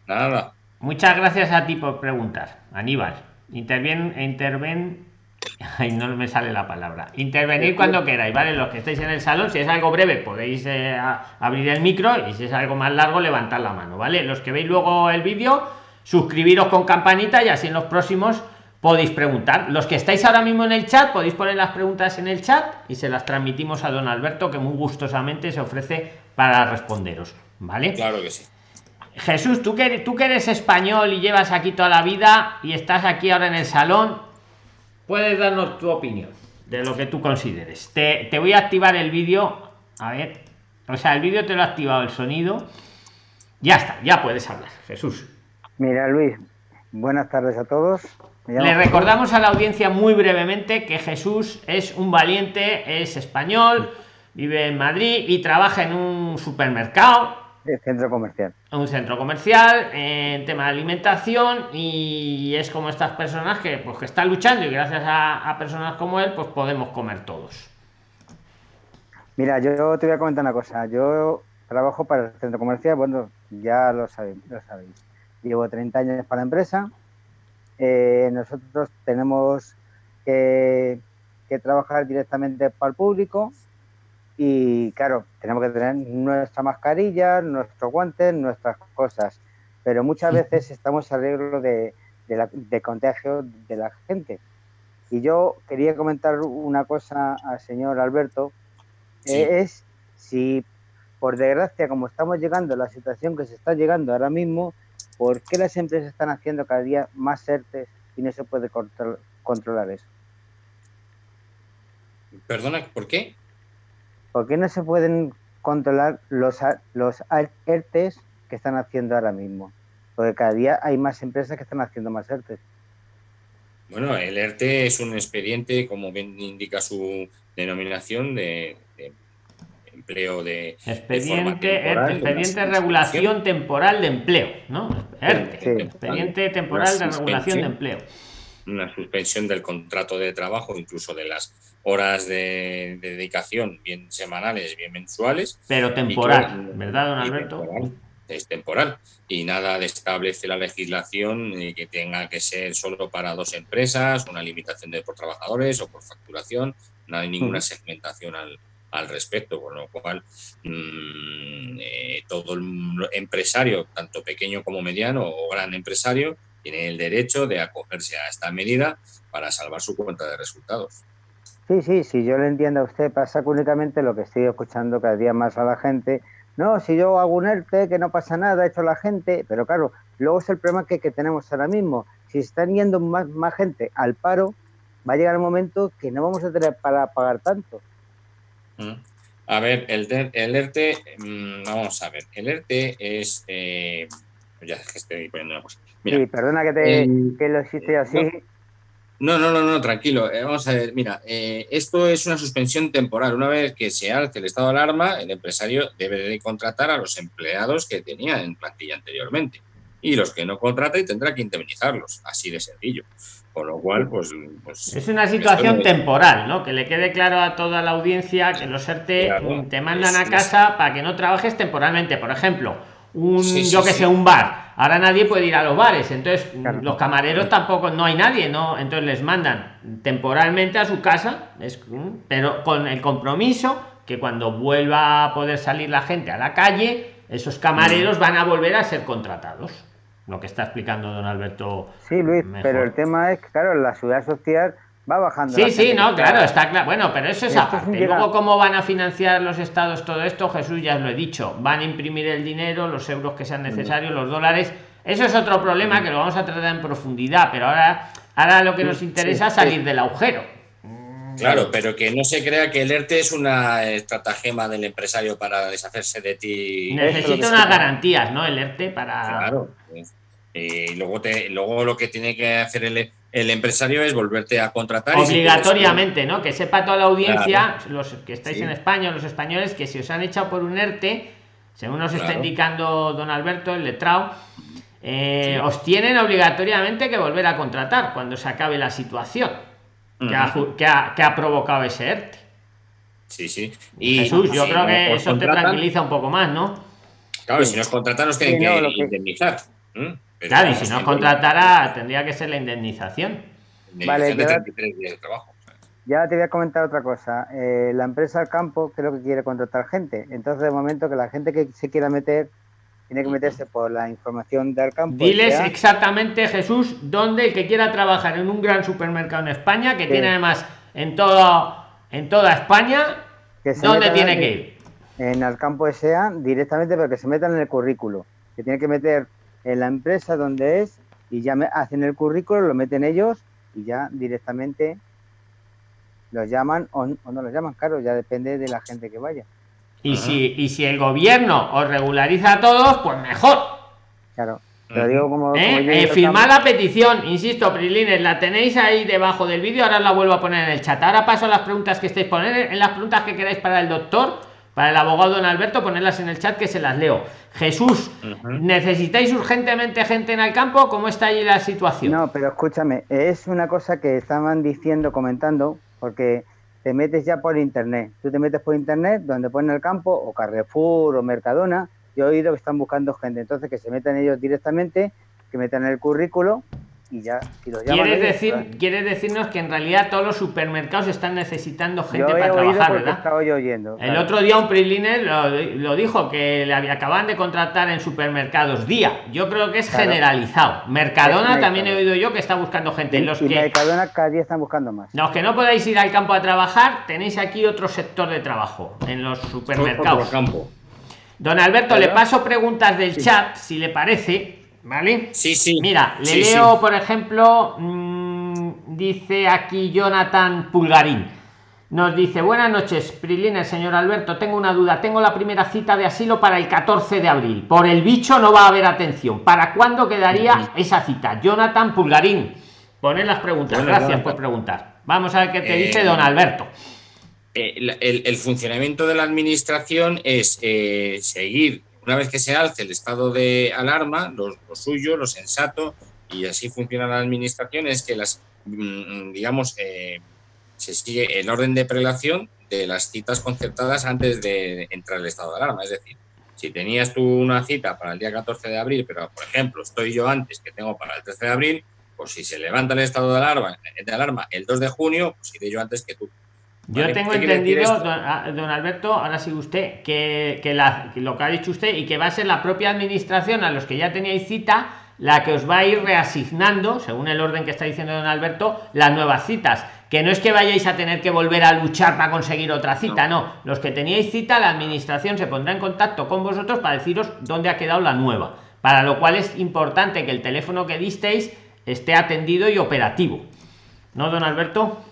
Nada.
Muchas gracias a ti por preguntar, Aníbal. Interven, interven, ay, no me sale la palabra. Intervenir cuando queráis, ¿vale? Los que estáis en el salón, si es algo breve, podéis eh, abrir el micro y si es algo más largo, levantar la mano, ¿vale? Los que veis luego el vídeo, suscribiros con campanita y así en los próximos podéis preguntar. Los que estáis ahora mismo en el chat, podéis poner las preguntas en el chat y se las transmitimos a don Alberto, que muy gustosamente se ofrece para responderos, ¿vale?
Claro que sí.
Jesús, tú que, tú que eres español y llevas aquí toda la vida y estás aquí ahora en el salón, puedes darnos tu opinión de lo que tú consideres. Te, te voy a activar el vídeo. A ver. O sea, el vídeo te lo ha activado el sonido. Ya está, ya puedes hablar, Jesús.
Mira, Luis, buenas tardes a todos.
Le recordamos a la audiencia muy brevemente que Jesús es un valiente, es español, vive en Madrid y trabaja en un supermercado
centro comercial.
Un centro comercial, en tema de alimentación, y es como estas personas que, pues, que están luchando y gracias a, personas como él, pues podemos comer todos.
Mira, yo te voy a comentar una cosa. Yo trabajo para el centro comercial, bueno, ya lo sabéis, lo sabéis. Llevo 30 años para la empresa. Eh, nosotros tenemos que trabajar directamente para el público y claro, tenemos que tener nuestra mascarilla, nuestros guantes, nuestras cosas, pero muchas veces estamos al riesgo de, de, contagio de la gente. Y yo quería comentar una cosa al señor Alberto, eh, es si por desgracia, como estamos llegando a la situación que se está llegando ahora mismo, ¿por qué las empresas están haciendo cada día más certes y no se puede controlar eso?
Perdona, ¿por qué?
¿Por qué no se pueden controlar los, los ERTES que están haciendo ahora mismo? Porque cada día hay más empresas que están haciendo más ERTES.
Bueno, el ERTE es un expediente, como bien indica su denominación, de, empleo de.
Expediente, de expediente de regulación temporal de empleo, ¿no? ERTE, expediente temporal de regulación de empleo.
Una suspensión del contrato de trabajo, incluso de las horas de, dedicación, bien semanales, bien mensuales.
Pero temporal, ¿verdad, don Alberto?
es temporal y nada de establece la legislación que tenga que ser solo para dos empresas, una limitación de por trabajadores o por facturación, no hay ninguna segmentación al, al respecto, con lo cual mm, eh, todo el empresario, tanto pequeño como mediano o gran empresario, tiene el derecho de acogerse a esta medida para salvar su cuenta de resultados.
Sí, sí, sí, yo le entiendo a usted, pasa únicamente lo que estoy escuchando cada día más a la gente. No, si yo hago un ERTE, que no pasa nada, ha hecho la gente, pero claro, luego es el problema que, tenemos ahora mismo. Si están yendo más, más gente al paro, va a llegar el momento que no vamos a tener para pagar tanto.
A ver, el, el ERTE, mm, vamos a ver, el ERTE es... Eh, ya es que estoy poniendo una cosa.
sí, perdona que, te, que lo hiciste así.
No, no, no, no, tranquilo. Eh, vamos a ver, mira, eh, esto es una suspensión temporal. Una vez que se alce el estado de alarma, el empresario debe de contratar a los empleados que tenía en plantilla anteriormente. Y los que no contrata y tendrá que indemnizarlos. Así de sencillo. Con lo cual, pues... pues
es una situación temporal, ¿no? Que le quede claro a toda la audiencia que los ERTE te mandan a casa para que no trabajes temporalmente. Por ejemplo, un, yo que sé, un bar. Ahora nadie puede ir a los bares, entonces los camareros tampoco, no hay nadie, ¿no? Entonces les mandan temporalmente a su casa, es, pero con el compromiso que cuando vuelva a poder salir la gente a la calle, esos camareros van a volver a ser contratados. Lo que está explicando don Alberto.
Sí, Luis, pero el tema es que, claro, la ciudad social va bajando.
Sí, sí, no, claro, está claro. Bueno, pero eso es aparte. Luego, ¿cómo van a financiar los estados todo esto? Jesús ya lo he dicho. Van a imprimir el dinero, los euros que sean necesarios, los dólares. Eso es otro problema que lo vamos a tratar en profundidad, pero ahora, ahora lo que nos interesa es salir del agujero.
Claro, pero que no se crea que el ERTE es una estratagema del empresario para deshacerse de ti.
Necesita unas garantías, ¿no? El ERTE para.
Claro. Y luego, te, luego lo que tiene que hacer el, el empresario es volverte a contratar.
Obligatoriamente, ¿no? Que sepa toda la audiencia, los que estáis en España, los españoles, que si os han echado por un ERTE, según nos está indicando don Alberto, el letrado, eh, os tienen obligatoriamente que volver a contratar cuando se acabe la situación que, ha, que, ha, provocado ese ERTE.
Sí, sí.
Y Jesús, yo creo que eso te tranquiliza un poco más, ¿no?
Claro, si nos contratan nos tienen que indemnizar
claro, y si no contratara, tendría que ser la indemnización.
Vale, ya te voy a comentar otra cosa. Eh, la empresa al campo creo que quiere contratar gente. Entonces, de momento, que la gente que se quiera meter tiene que meterse por la información del campo.
Diles exactamente, Jesús, dónde el que quiera trabajar en un gran supermercado en España, que tiene además en todo en toda España, ¿dónde tiene que ir?
En el campo SEA directamente, pero que se metan en el currículo. Que tiene que meter en la empresa donde es y ya me hacen el currículo, lo meten ellos y ya directamente los llaman o, no los llaman, claro, ya depende de la gente que vaya.
Y si, y si el gobierno os regulariza a todos, pues mejor.
Claro. Pero digo como,
¿Eh? eh la petición, insisto, Prilines, la tenéis ahí debajo del vídeo, ahora la vuelvo a poner en el chat. Ahora paso a las preguntas que estéis poniendo, en las preguntas que queráis para el doctor para el abogado don Alberto, ponerlas en el chat que se las leo. Jesús, ¿necesitáis urgentemente gente en el campo? ¿Cómo está allí la situación?
No, pero escúchame, es una cosa que estaban diciendo, comentando, porque te metes ya por internet. Tú te metes por internet donde pone el campo, o Carrefour, o Mercadona. Yo he oído que están buscando gente, entonces que se metan ellos directamente, que metan el currículo y ya, si los
¿Quieres, decir, ¿Quieres decirnos que en realidad todos los supermercados están necesitando gente para trabajar, ¿verdad?
Yo oyendo,
El otro día un Priliner lo, dijo, que le acaban de contratar en supermercados día. Yo creo que es generalizado. Mercadona también he oído yo que está buscando gente.
Y,
los que,
Mercadona cada día están buscando más.
Los que no podáis ir al campo a trabajar, tenéis aquí otro sector de trabajo, en los supermercados.
campo.
Don Alberto, le paso preguntas del chat, si le parece ¿Vale?
Sí, sí.
Mira, le leo, por ejemplo, mm, dice aquí Jonathan Pulgarín. Nos dice, buenas noches, Prilines, señor Alberto, tengo una duda. Tengo la primera cita de asilo para el 14 de abril. Por el bicho no va a haber atención. ¿Para cuándo quedaría esa cita? Jonathan Pulgarín. Poner las preguntas. Gracias por preguntar. Vamos a ver qué te dice eh, don Alberto.
Eh, el, funcionamiento de la administración es eh, seguir una vez que se alce el estado de alarma, lo, suyo, lo sensato, y así funciona la administración, es que las, mm, digamos, eh, se sigue el orden de prelación de las citas concertadas antes de entrar el estado de alarma. Es decir, si tenías tú una cita para el día 14 de abril, pero por ejemplo estoy yo antes que tengo para el 13 de abril, pues si se levanta el estado de alarma, de alarma el 2 de junio, pues iré yo antes que tú.
Yo tengo entendido, ah, don, Alberto, ahora sí usted, que, lo que ha dicho usted y que va a ser la propia administración a los que ya teníais cita la que os va a ir reasignando, según el orden que está diciendo don Alberto, las nuevas citas. Que no es que vayáis a tener que volver a luchar para conseguir otra cita, no. no. Los que teníais cita, la administración se pondrá en contacto con vosotros para deciros dónde ha quedado la nueva. Para lo cual es importante que el teléfono que disteis esté atendido y operativo. ¿No, don Alberto?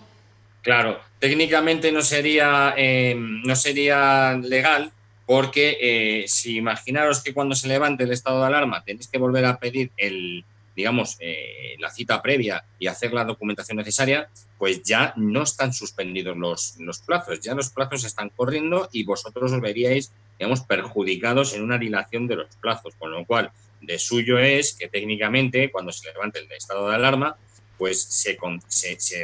Claro, técnicamente no sería, eh, no sería legal porque eh, si imaginaros que cuando se levante el estado de alarma tenéis que volver a pedir el, digamos, eh, la cita previa y hacer la documentación necesaria, pues ya no están suspendidos los, los plazos, ya los plazos están corriendo y vosotros os veríais, digamos, perjudicados en una dilación de los plazos, con lo cual de suyo es que técnicamente cuando se levante el estado de alarma pues se,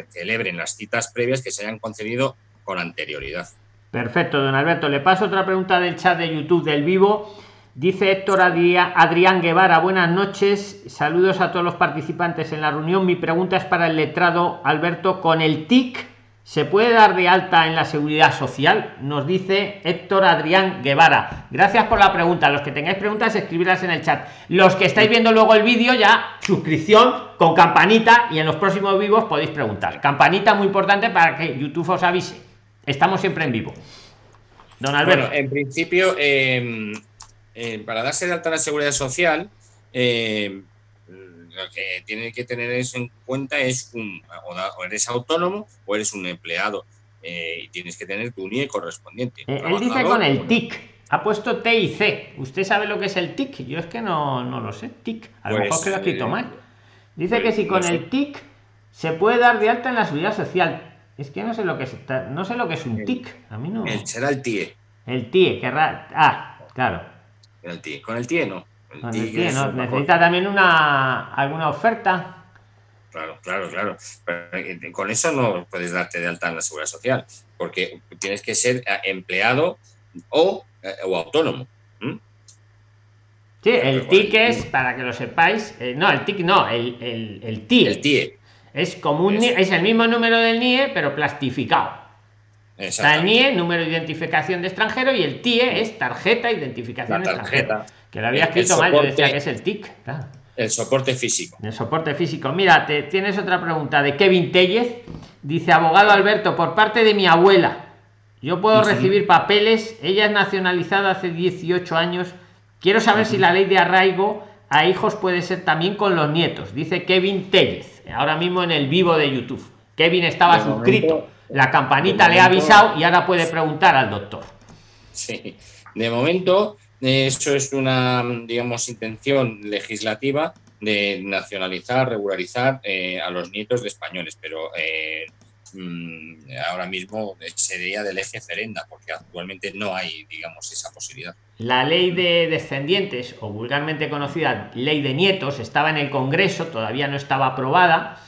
celebren las citas previas que se hayan concedido con anterioridad.
Perfecto, don Alberto. Le paso otra pregunta del chat de YouTube del vivo. Dice Héctor Adrián Guevara, buenas noches, saludos a todos los participantes en la reunión. Mi pregunta es para el letrado Alberto, con el TIC ¿Se puede dar de alta en la seguridad social? Nos dice Héctor Adrián Guevara. Gracias por la pregunta. Los que tengáis preguntas, escribirlas en el chat. Los que estáis viendo luego el vídeo, ya suscripción con campanita y en los próximos vivos podéis preguntar. Campanita muy importante para que YouTube os avise. Estamos siempre en vivo.
Don Alberto. en principio, em, eh, para darse de alta en la seguridad social, eh, lo que tiene que tener eso en cuenta es un, o eres autónomo o eres un empleado eh, y tienes que tener tu NIE correspondiente.
Eh, él dice con el TIC, ha puesto T y C. ¿Usted sabe lo que es el TIC? Yo es que no, no lo sé. TIC, a lo mejor pues, que lo he escrito eh, mal. Dice que pues, si con el TIC se puede dar de alta en la seguridad social. Es que no sé lo que es, no sé lo que es un TIC. A mí no.
será el TIE.
El TIE, querrá. Ah, claro.
El TIE. Con el TIE no
necesita también una alguna oferta.
Claro, claro, claro. Eh, con eso no puedes darte de alta en la seguridad social, porque tienes que ser eh, empleado o, eh, autónomo.
Sí, el TIC es, para que lo sepáis, no, el TIC no, el, el, el TIE.
El TIE.
Es como un es el mismo número del NIE, pero plastificado. Está el NIE, número de identificación de extranjero, y el TIE es tarjeta de identificación de extranjero. Que lo había escrito mal, yo decía que es el TIC.
El soporte físico.
El soporte físico. Mira, te, tienes otra pregunta de Kevin Tellez. Dice, abogado Alberto, por parte de mi abuela, yo puedo recibir papeles. Ella es nacionalizada hace 18 años. Quiero saber si la ley de arraigo a hijos puede ser también con los nietos. Dice Kevin Tellez, ahora mismo en el vivo de YouTube. Kevin estaba suscrito. La campanita le ha avisado y ahora puede preguntar al doctor.
Sí, de momento eso es una, digamos, intención legislativa de nacionalizar, regularizar eh, a los nietos de españoles, pero eh, mm, ahora mismo sería del eje Ferenda, porque actualmente no hay, digamos, esa posibilidad.
La ley de descendientes, o vulgarmente conocida ley de nietos, estaba en el Congreso, todavía no estaba aprobada.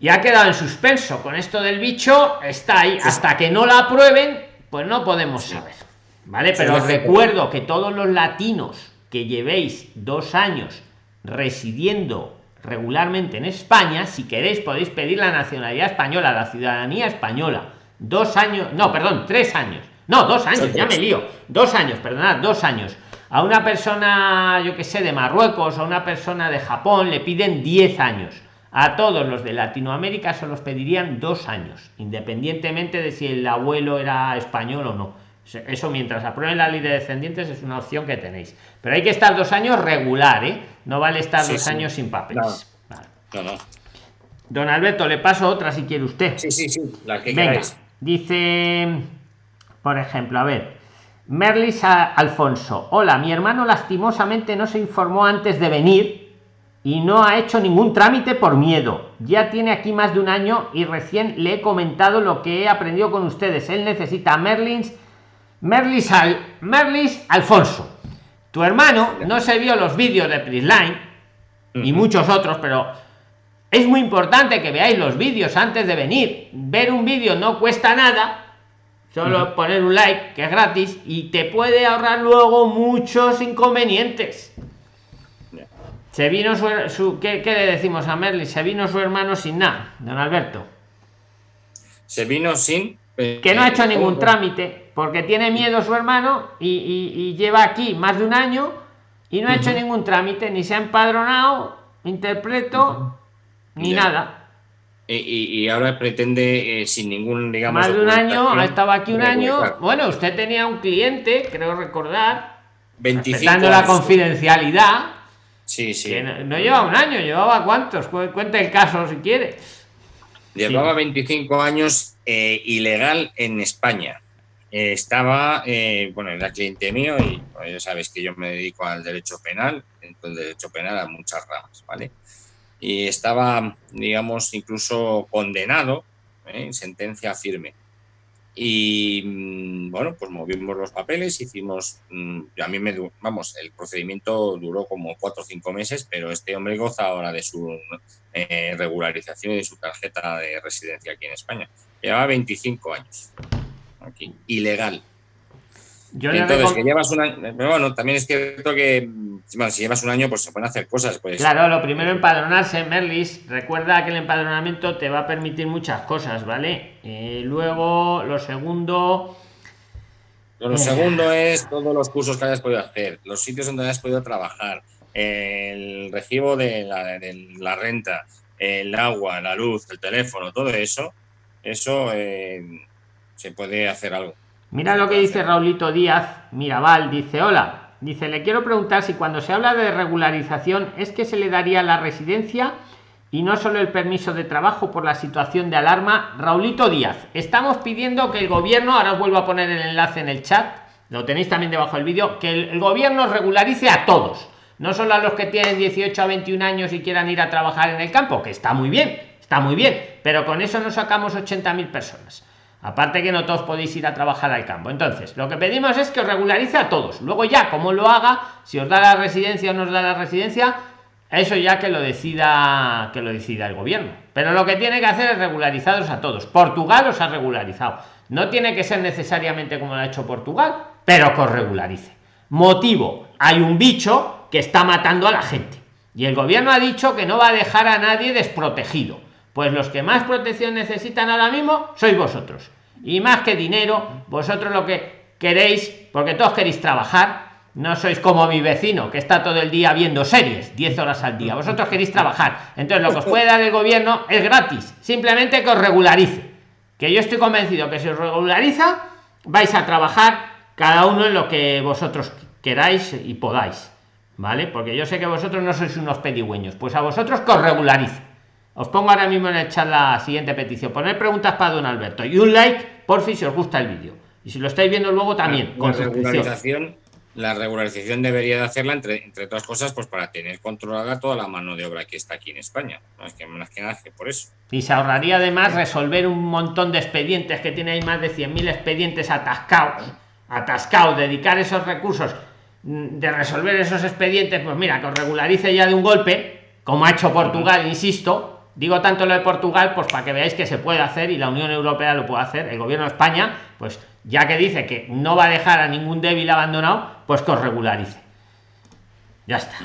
Y ha quedado en suspenso. Con esto del bicho está ahí. Hasta que no la aprueben, pues no podemos saber. ¿Vale? Pero os recuerdo que todos los latinos que llevéis dos años residiendo regularmente en España, si queréis podéis pedir la nacionalidad española, la ciudadanía española. Dos años, no, perdón, tres años. No, dos años, ya me lío. Dos años, perdonad, dos años. A una persona, yo que sé, de Marruecos, a una persona de Japón, le piden diez años. A todos los de Latinoamérica se los pedirían dos años, independientemente de si el abuelo era español o no. Eso mientras aprueben la ley de descendientes es una opción que tenéis. Pero hay que estar dos años regular, ¿eh? No vale estar dos años sin papeles. No. no, Don Alberto, le paso otra si quiere usted.
Sí, sí, sí, la que
Venga, Dice, por ejemplo, a ver, Merlis Alfonso. Hola, mi hermano lastimosamente no se informó antes de venir y no ha hecho ningún trámite por miedo. Ya tiene aquí más de un año y recién le he comentado lo que he aprendido con ustedes. Él necesita Merlins Merlis, Al, Merlis Alfonso. Tu hermano no se vio los vídeos de Prisline y muchos otros, pero es muy importante que veáis los vídeos antes de venir. Ver un vídeo no cuesta nada, solo poner un like, que es gratis, y te puede ahorrar luego muchos inconvenientes. Se vino su, ¿qué, le decimos a Merlis? Se vino su hermano sin nada, don Alberto.
Se vino sin.
que no ha hecho ningún trámite porque tiene miedo su hermano y, lleva aquí más de un año y no ha hecho ningún trámite, ni se ha empadronado, interpreto, ni nada.
Y, ahora pretende eh, sin ningún, digamos...
Más de un año, ha estado aquí un año. Bueno, usted tenía un cliente, creo recordar,
25
la confidencialidad.
Sí, sí.
no, lleva un año, llevaba cuántos, cuenta el caso si quiere.
Llevaba 25 años eh, ilegal en España. Eh, estaba, eh, bueno, era cliente mío y ya sabes que yo me dedico al derecho penal, entonces el derecho penal a muchas ramas, ¿vale? Y estaba, digamos, incluso condenado ¿eh? en sentencia firme. Y mm, bueno, pues movimos los papeles, hicimos, mm, a mí me, vamos, el procedimiento duró como cuatro o cinco meses, pero este hombre goza ahora de su regularización y de su tarjeta de residencia aquí en España. Llevaba 25 años aquí, ilegal. Yo Entonces, que llevas un año, bueno, también es cierto que si llevas un año, pues se pueden hacer cosas. Pues.
Claro, lo primero empadronarse, Merlis. Recuerda que el empadronamiento te va a permitir muchas cosas, ¿vale? Eh, luego, lo segundo.
Lo segundo es todos los cursos que hayas podido hacer, los sitios donde hayas podido trabajar, el recibo de la, de la renta, el agua, la luz, el teléfono, todo eso. Eso. Eh, se puede hacer algo.
Mira lo que dice Raulito Díaz Mirabal, dice, hola, dice, le quiero preguntar si cuando se habla de regularización es que se le daría la residencia y no solo el permiso de trabajo por la situación de alarma. Raulito Díaz, estamos pidiendo que el gobierno, ahora os vuelvo a poner el enlace en el chat, lo tenéis también debajo del vídeo, que el, gobierno regularice a todos, no solo a los que tienen 18 a 21 años y quieran ir a trabajar en el campo, que está muy bien, está muy bien, pero con eso no sacamos 80.000 personas Aparte que no todos podéis ir a trabajar al campo. Entonces, lo que pedimos es que os regularice a todos. Luego ya, como lo haga, si os da la residencia o no os da la residencia, eso ya que lo decida que lo decida el gobierno. Pero lo que tiene que hacer es regularizaros a todos. Portugal os ha regularizado. No tiene que ser necesariamente como lo ha hecho Portugal, pero que os regularice. Motivo, hay un bicho que está matando a la gente. Y el gobierno ha dicho que no va a dejar a nadie desprotegido pues los que más protección necesitan ahora mismo sois vosotros. Y más que dinero, vosotros lo que queréis, porque todos queréis trabajar, no sois como mi vecino que está todo el día viendo series 10 horas al día. Vosotros queréis trabajar. Entonces lo que os puede dar el gobierno es gratis. Simplemente que os regularice. Que yo estoy convencido que si os regulariza vais a trabajar cada uno en lo que vosotros queráis y podáis. Vale porque yo sé que vosotros no sois unos pedigüeños. Pues a vosotros que os regularice os pongo ahora mismo en el chat la siguiente petición. Poner preguntas para don Alberto y un like por si os gusta el vídeo. Y si lo estáis viendo luego también.
con regularización, la regularización debería de hacerla, entre, entre otras cosas, pues para tener controlada toda la mano de obra que está aquí en España. No es que más que nada que por eso.
Y se ahorraría además resolver un montón de expedientes que tiene ahí más de 100.000 expedientes atascados, atascados, dedicar esos recursos mm, de resolver esos expedientes, pues mira, que os regularice ya de un golpe, como ha hecho Portugal, insisto, digo tanto lo de Portugal, pues para que veáis que se puede hacer y la Unión Europea lo puede hacer, el gobierno de España, pues ya que dice que no va a dejar a ningún débil abandonado, pues que os regularice. Ya está.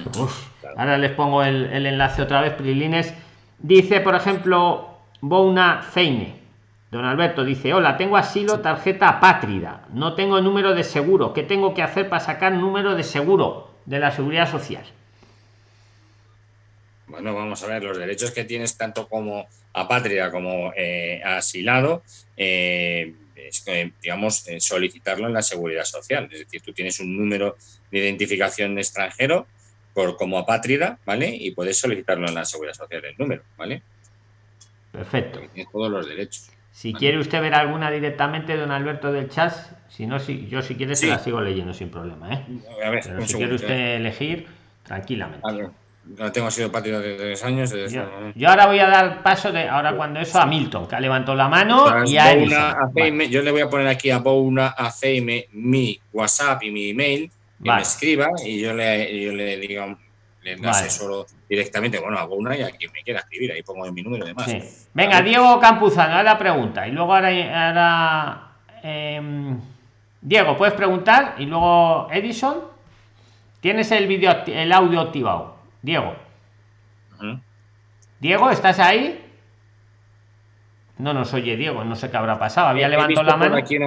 ahora les pongo el, enlace otra vez, Prilines. Dice, por ejemplo, Bouna Feine. Don Alberto dice, hola, tengo asilo, tarjeta apátrida. No tengo número de seguro. ¿Qué tengo que hacer para sacar número de seguro de la seguridad social?
Bueno, vamos a ver, los derechos que tienes tanto como apátrida como eh, asilado, eh, es, digamos, eh, solicitarlo en la seguridad social. Es decir, tú tienes un número de identificación extranjero por como apátrida, ¿vale? Y puedes solicitarlo en la seguridad social el número, ¿vale?
Perfecto.
tienes todos los derechos.
Si quiere usted ver alguna directamente, don Alberto del chat, si no, si, yo si quiere se la sigo leyendo sin problema, ¿eh? A ver, si quiere usted elegir, tranquilamente
no tengo sido patio de tres años.
yo, ahora voy a dar paso de ahora cuando eso a Milton, que ha levantado la mano y a
Yo le voy a poner aquí a Bouna ACM mi WhatsApp y mi email, que me escriba y yo le, yo le digo, le asesoro directamente, bueno, a Bouna y a quien me quiera escribir, ahí pongo mi número de más.
Venga, Diego Campuzano, a la pregunta. Y luego ahora, ahora em, Diego, puedes preguntar y luego Edison. Tienes el vídeo, el audio activado. Diego. Diego, ¿estás ahí? No nos oye Diego, no sé qué habrá pasado. Había levantado la mano.
Aquí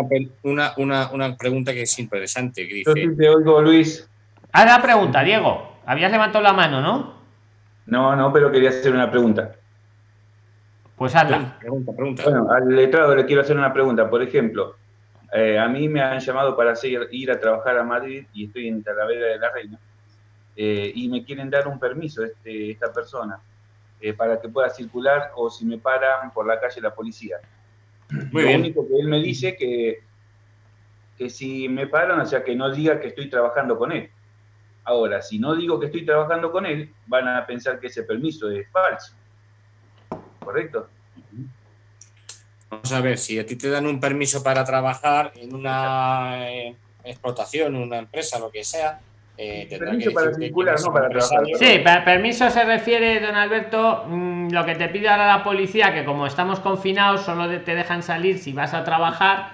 una, una, una, pregunta que es interesante.
Que dice... te oigo, Luis.
Ah, la pregunta, Diego. Habías levantado la mano, ¿no?
No, no, pero quería hacer una pregunta.
Pues hazla.
Pregunta, pregunta. Bueno, al letrado le quiero hacer una pregunta. Por ejemplo, eh, a mí me han llamado para ir a trabajar a Madrid y estoy en Talavera de la Reina. Eh, y me quieren dar un permiso este, esta persona eh, para que pueda circular o si me paran por la calle la policía. Muy Lo único que él me dice que, que si me paran, o sea, que no diga que estoy trabajando con él. Ahora, si no digo que estoy trabajando con él, van a pensar que ese permiso es falso. ¿Correcto?
Vamos a ver, si a ti te dan un permiso para trabajar en una eh, explotación, en una empresa, lo que sea,
eh, permiso para circular, no para trabajar.
Sí, permiso se refiere, don Alberto, mm, lo que te pide ahora la policía, que como estamos confinados, solo te dejan salir si vas a trabajar,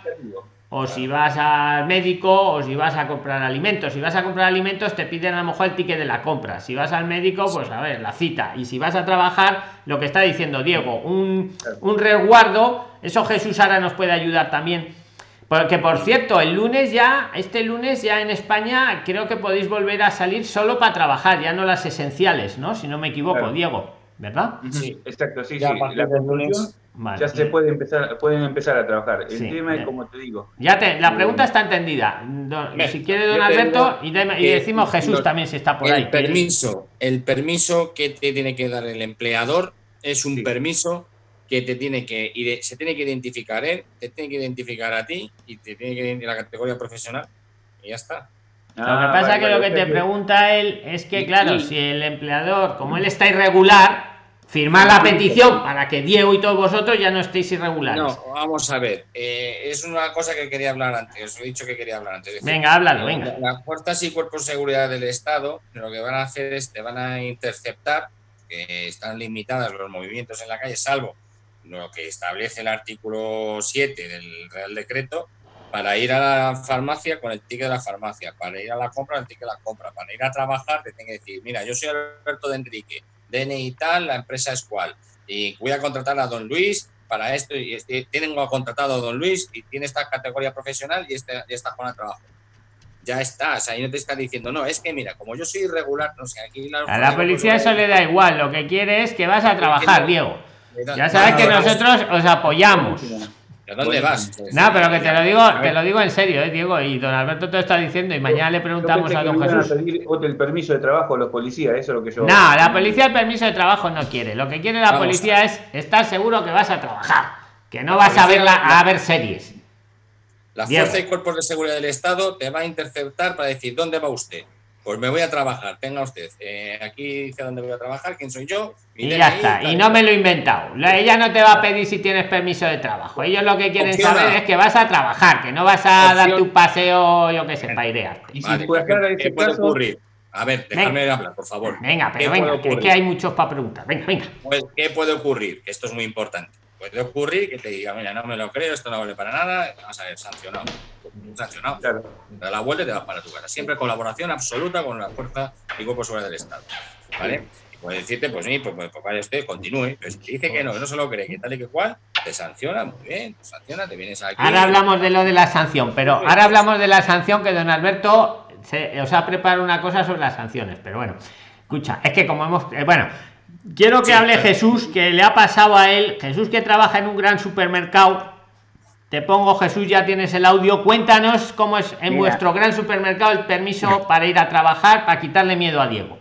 o si vas al médico, o si vas a comprar alimentos. Si vas a comprar alimentos, te piden a lo mejor el ticket de la compra. Si vas al médico, pues a ver, la cita. Y si vas a trabajar, lo que está diciendo Diego, un, un resguardo, eso Jesús ahora nos puede ayudar también porque por cierto, el lunes ya, este lunes ya en España creo que podéis volver a salir solo para trabajar, ya no las esenciales, ¿no? Si no me equivoco, Diego, ¿verdad?
Sí, exacto, sí, ya sí. La lunes, ya se puede empezar, pueden empezar a trabajar. El tema es como te digo.
Ya te, la pregunta está entendida. si quiere don Alberto y, decimos Jesús también si está por
el
ahí.
Permiso, el permiso que te tiene que dar el empleador es un permiso que te tiene que se tiene que identificar él, te tiene que identificar a ti y te tiene que identificar la categoría profesional y ya está.
lo que ah, pasa es que lo que te pregunta él es que, claro, si el empleador, como él está irregular, firma la petición para que Diego y todos vosotros ya no estéis irregulares.
No, vamos a ver, eh, es una cosa que quería hablar antes, os he dicho que quería hablar antes.
venga, háblalo, venga.
Las fuerzas y cuerpos de seguridad del Estado lo que van a hacer es te van a interceptar, que están limitadas los movimientos en la calle, salvo lo que establece el artículo 7 del Real Decreto, para ir a la farmacia con el ticket de la farmacia, para ir a la compra el ticket de la compra, para ir a trabajar te tiene que decir, mira, yo soy Alberto de Enrique, DNI tal, la empresa es cual, y voy a contratar a don Luis para esto, y este, tienen contratado a don Luis y tiene esta categoría profesional y, este, y esta zona de trabajo ya estás, ahí no te está diciendo, no, es que mira, como yo soy irregular, no sé, aquí
la A la policía eso le da igual, lo que quiere es que vas a trabajar, Diego. Ya sabes que nosotros os apoyamos.
¿A dónde vas?
No, pero que te lo digo, te lo digo en serio, ¿eh, Diego. Y don Alberto te está diciendo, y mañana le preguntamos a don Jesús.
el permiso de trabajo a los policías, eso es lo que yo.
No, la policía el permiso de trabajo no quiere. Lo que quiere la policía es estar seguro que vas a trabajar, que no vas a ver, a ver series.
La Fuerza y Cuerpos de Seguridad del Estado te va a interceptar para decir, ¿dónde va usted? Pues me voy a trabajar, tenga usted. Eh, aquí dice dónde voy a trabajar, quién soy yo.
Y ya está, y no me lo he inventado. ella no te va a pedir si tienes permiso de trabajo. Ellos lo que quieren saber es que vas a trabajar, que no vas a darte un paseo, yo qué sé, para idearte.
¿Y si ¿Qué puede ocurrir? A ver, déjame hablar, por favor.
Venga, pero venga, que, que, hay muchos para preguntar. Venga, venga.
Pues, ¿qué puede ocurrir? Esto es muy importante. Puede ocurrir que te diga, mira, no me lo creo, esto no vale para nada, vas a ver sancionado. Sancionado. Claro. Te da la vuelta y te vas para tu casa. Siempre colaboración absoluta con la fuerza y cuerpo seguridad del Estado. ¿Vale? puede decirte, pues sí, pues, pues, pues vale, usted continúe. Pero si te dice que no, que no se lo cree, que tal y que cual, te sanciona, muy bien, te sanciona, te vienes aquí.
Ahora hablamos de lo de la sanción, pero ahora hablamos de la sanción que don Alberto se, os ha preparado una cosa sobre las sanciones, pero bueno, escucha, es que como hemos, eh, bueno, quiero que hable Jesús, que le ha pasado a él, Jesús que trabaja en un gran supermercado. Te pongo Jesús, ya tienes el audio. Cuéntanos cómo es en vuestro gran supermercado el permiso para ir a trabajar, para quitarle miedo a Diego.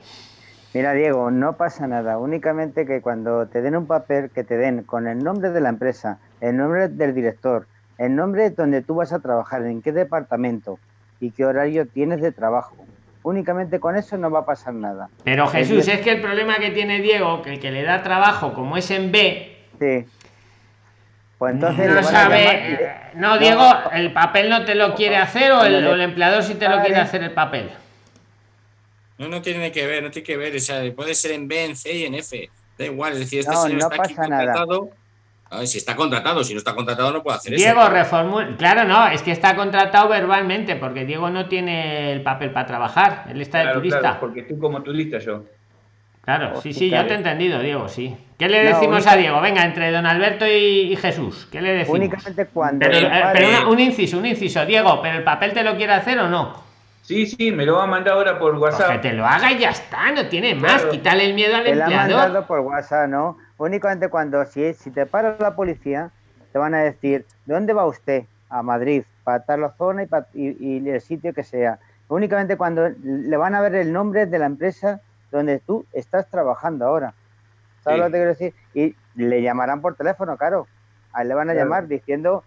Mira, Diego, no pasa nada. Únicamente que cuando te den un papel, que te den con el nombre de la empresa, el nombre del director, el nombre donde tú vas a trabajar, en qué departamento, y qué horario tienes de trabajo. Únicamente con eso no va a pasar nada.
Pero Jesús, es que el problema que tiene Diego, que el que le da trabajo, como es en B,
sí. Pues entonces
no sabe. No, Diego, el papel no te lo quiere hacer o el, empleador sí te lo quiere hacer el papel.
No, no tiene que ver, no tiene que ver. O sea, puede ser en B, en C y en F. Da igual, es decir, este
no, no pasa nada
si está contratado, si no está contratado no puede hacer
eso. Diego reformula, claro, no, es que está contratado verbalmente, porque Diego no tiene el papel para trabajar, él está de turista.
porque tú como turista yo.
Claro, sí, sí, ya te he entendido, Diego, sí. ¿Qué le decimos a Diego? Venga, entre don Alberto y, Jesús, ¿qué le decimos?
Únicamente cuando.
Pero, un inciso, un inciso, Diego, ¿pero el papel te lo quiere hacer o no?
Sí, sí, me lo va a mandar ahora por pues WhatsApp.
que te lo haga y ya está, no tiene más. Quítale el miedo al te empleador. Lo ha mandado
por WhatsApp, ¿no? Únicamente cuando, si, si te para la policía, te van a decir, ¿dónde va usted? A Madrid, para tal zona y, y, el sitio que sea. Únicamente cuando le van a ver el nombre de la empresa donde tú estás trabajando ahora. ¿Sabes lo que te quiero decir? Y le llamarán por teléfono, claro. A él le van a llamar diciendo,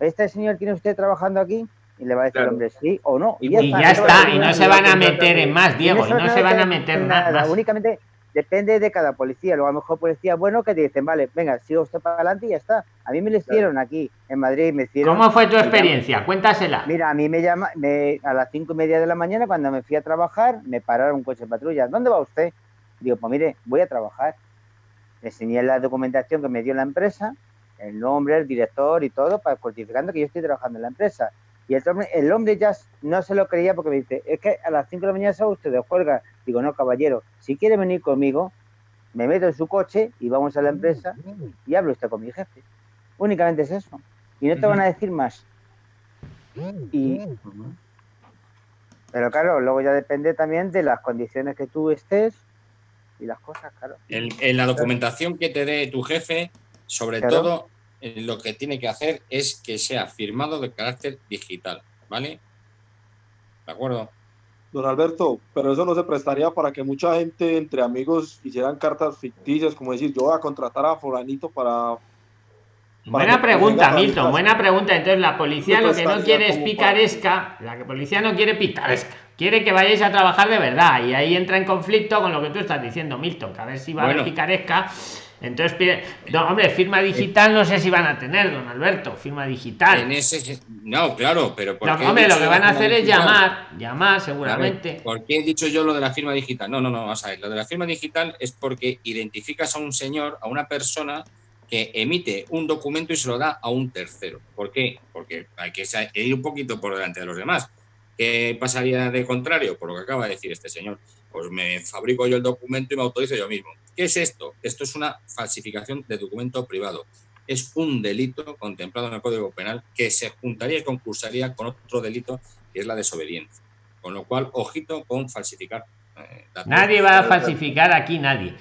¿este señor tiene usted trabajando aquí? Y le va a decir el hombre sí o no.
Y, ya, está, y no se van a meter en más, Diego, y no, se van a meter nada. Más.
Únicamente depende de cada policía. Luego a lo mejor policía bueno que te dicen, vale, venga, sigo usted para adelante y ya está. A mí me lo hicieron aquí en Madrid, me hicieron.
¿Cómo fue tu experiencia? Cuéntasela.
Mira, a mí me llama, me, a las cinco y media de la mañana cuando me fui a trabajar, me pararon un coche de patrulla. ¿Dónde va usted? Digo, pues mire, voy a trabajar. Le enseñé la documentación que me dio la empresa, el nombre, el director y todo, para certificando que yo estoy trabajando en la empresa. Y el hombre, el hombre ya no se lo creía porque me dice, es que a las 5 de la mañana se usted de juerga. Digo, no, caballero, si quiere venir conmigo, me meto en su coche y vamos a la empresa y hablo usted con mi jefe. Únicamente es eso. Y no te van a decir más. Y, pero claro, luego ya depende también de las condiciones que tú estés y las cosas, claro.
En, la documentación que te dé tu jefe, sobre todo, lo que tiene que hacer es que sea firmado de carácter digital, ¿vale? ¿De acuerdo?
Don Alberto, pero eso no se prestaría para que mucha gente entre amigos hicieran cartas ficticias, como decir, yo voy a contratar a fulanito para...
buena pregunta, Milton, buena pregunta. Entonces la policía lo que no quiere es picaresca, la policía no quiere picaresca, quiere que vayáis a trabajar de verdad y ahí entra en conflicto con lo que tú estás diciendo, Milton, que a ver si va a haber picaresca entonces pide, no, hombre, firma digital no sé si van a tener, don Alberto, firma digital.
En ese, no, claro, pero
no, hombre, lo que van a hacer es llamar, llamar seguramente.
¿Por qué he dicho yo lo de la firma digital? No, no, no, vamos a ver, lo de la firma digital es porque identificas a un señor, a una persona que emite un documento y se lo da a un tercero. ¿Por qué? Porque hay que ir un poquito por delante de los demás. ¿Qué pasaría de contrario? Por lo que acaba de decir este señor. Pues me fabrico yo el documento y me autorizo yo mismo. ¿Qué es esto? Esto es una falsificación de documento privado. Es un delito contemplado en el Código Penal que se juntaría y concursaría con otro delito que es la desobediencia. Con lo cual, ojito con falsificar.
Eh, nadie va a falsificar aquí, nadie.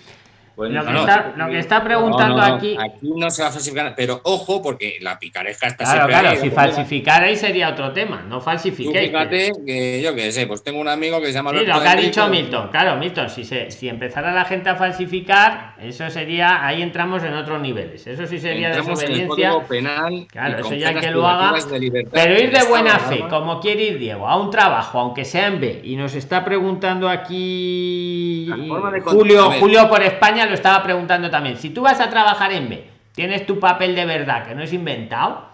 Lo, que está, lo que está preguntando
No, no, no,
aquí.
Aquí no se va a falsificar, pero ojo, porque la picaresca está
Claro,
siempre
claro,
ahí,
si falsificarais sería otro tema, no falsifiquéis.
fíjate que yo qué sé, pues tengo un amigo que se llama
Sí, lo que ha dicho Milton, claro, Milton, si se, si empezara la gente a falsificar, eso sería, ahí entramos en otros niveles. Eso sí sería
entramos
desobediencia.
Penal.
Claro, eso ya que lo haga.
libertad
Pero ir de buena fe, como quiere ir Diego, a un trabajo, aunque sea en B, y nos está preguntando aquí Julio. Julio por España lo estaba preguntando también. Si tú vas a trabajar en B, tienes tu papel de verdad, que no es inventado,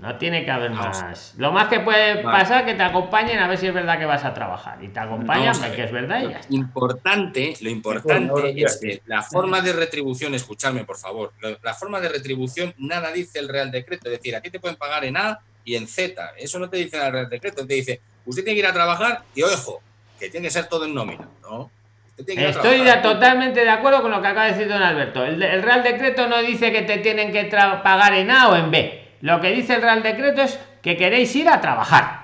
no tiene que haber
Vamos.
más. Lo más que puede
Vale.
pasar que te acompañen a ver si es verdad que vas a trabajar. Y te acompañan,
a
que es verdad y ya
Lo
está.
importante, lo importante es que la forma de retribución, escuchadme por favor, la forma de retribución nada dice el Real Decreto, es decir, a ti te pueden pagar en A y en Z, eso no te dice el Real Decreto, te dice, usted tiene que ir a trabajar y ojo, que tiene que ser todo en nómina, ¿no?
Estoy de- totalmente de acuerdo con lo que acaba de decir don Alberto. El, el Real Decreto no dice que te tienen que pagar en A o en B. Lo que dice el Real Decreto es que queréis ir a trabajar.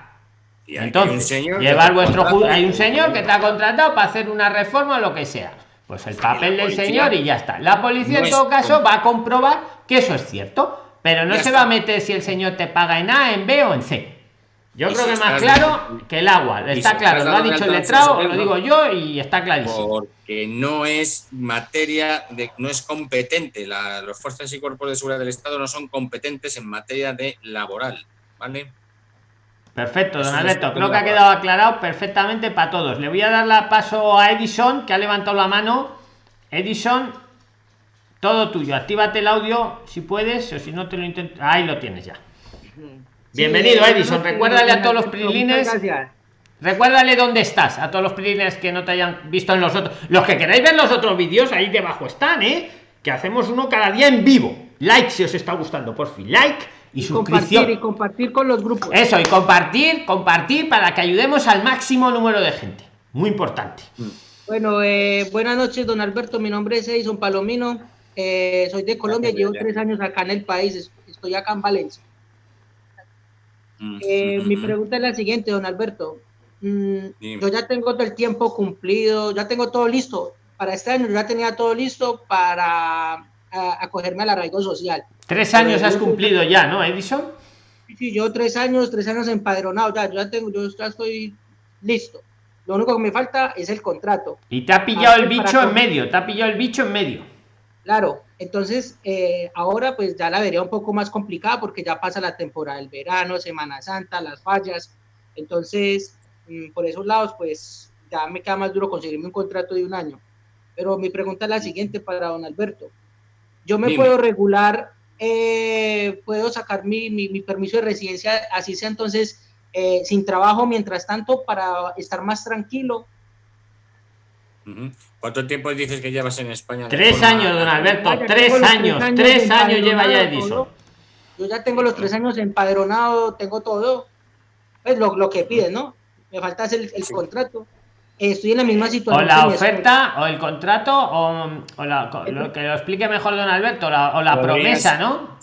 Y
Entonces,
señor
llevar vuestro
contrata
hay un señor que te ha contratado para hacer una reforma o lo que sea. Pues el papel del
policía
señor y ya está. La policía
no
en todo caso va a comprobar que eso es cierto, pero no
Ya
se
está.
va a meter si el señor te paga en A, en B o en C. Yo
Y
creo que más claro que el agua. Está claro, lo ha dicho el letrado, lo digo yo y está clarísimo.
porque no es materia de no es competente la, los fuerzas y cuerpos de seguridad del Estado no son competentes en materia de laboral vale
Perfecto, don Alberto. Creo que ha quedado aclarado perfectamente para todos. Le voy a dar la paso a Edison, que ha levantado la mano. Edison, todo tuyo. Actívate el audio si puedes, o si no te lo intento. Ahí lo tienes ya. Bienvenido,
Sí,
Edison. Recuérdale a todos los
muchas
prilines.
gracias.
Recuérdale dónde estás, a todos los prilines que no te hayan visto en los otros. Los que queráis ver los otros vídeos, ahí debajo están, ¿eh? Que hacemos uno cada día en vivo. Like si os está gustando, por fin. Like y,
Y
suscripción.
compartir y compartir con los grupos.
Eso, y compartir, compartir para que ayudemos al máximo número de gente. Muy importante.
Bueno, eh, buenas noches, don Alberto. Mi nombre es Edison Palomino. Eh, soy de Colombia, llevo tres años acá en el país. es- Estoy acá en Valencia. Eh, mi pregunta es la siguiente, don Alberto. Mm, yo ya tengo todo el tiempo cumplido, ya tengo todo listo. Para este año ya tenía todo listo para a- acogerme al arraigo social.
Tres años
Pero
has
yo-
cumplido ya, ¿no, Edison?
Sí, yo tres años, tres años empadronado, ya, yo ya tengo, yo ya estoy listo. Lo único que me falta es el contrato.
Y te ha pillado el
Para-
bicho en medio, te ha pillado el bicho en medio.
Claro, entonces eh, ahora pues ya la vería un poco más complicada porque ya pasa la temporada del verano, Semana Santa, las fallas. Entonces, mm, por esos lados pues ya me queda más duro conseguirme un contrato de un año. Pero mi pregunta es la siguiente para don Alberto. Yo me
Dime.
puedo regular, eh, puedo sacar mi, mi- mi permiso de residencia, así sea entonces eh, sin trabajo mientras tanto para estar más tranquilo.
¿Cuánto tiempo dices que llevas en España?
Tres
forma-
años, don Alberto, tres años, tres años lleva ya Edison.
Yo ya tengo los tres años empadronado, tengo todo. Es lo, lo que piden, ¿no? Me falta hacer el, el
Sí.
contrato. Eh, Estoy en la misma
O
situación.
la
mi esposa.
oferta, o el contrato, o, o la- lo que lo explique mejor don Alberto, la- o la promesa, ¿no?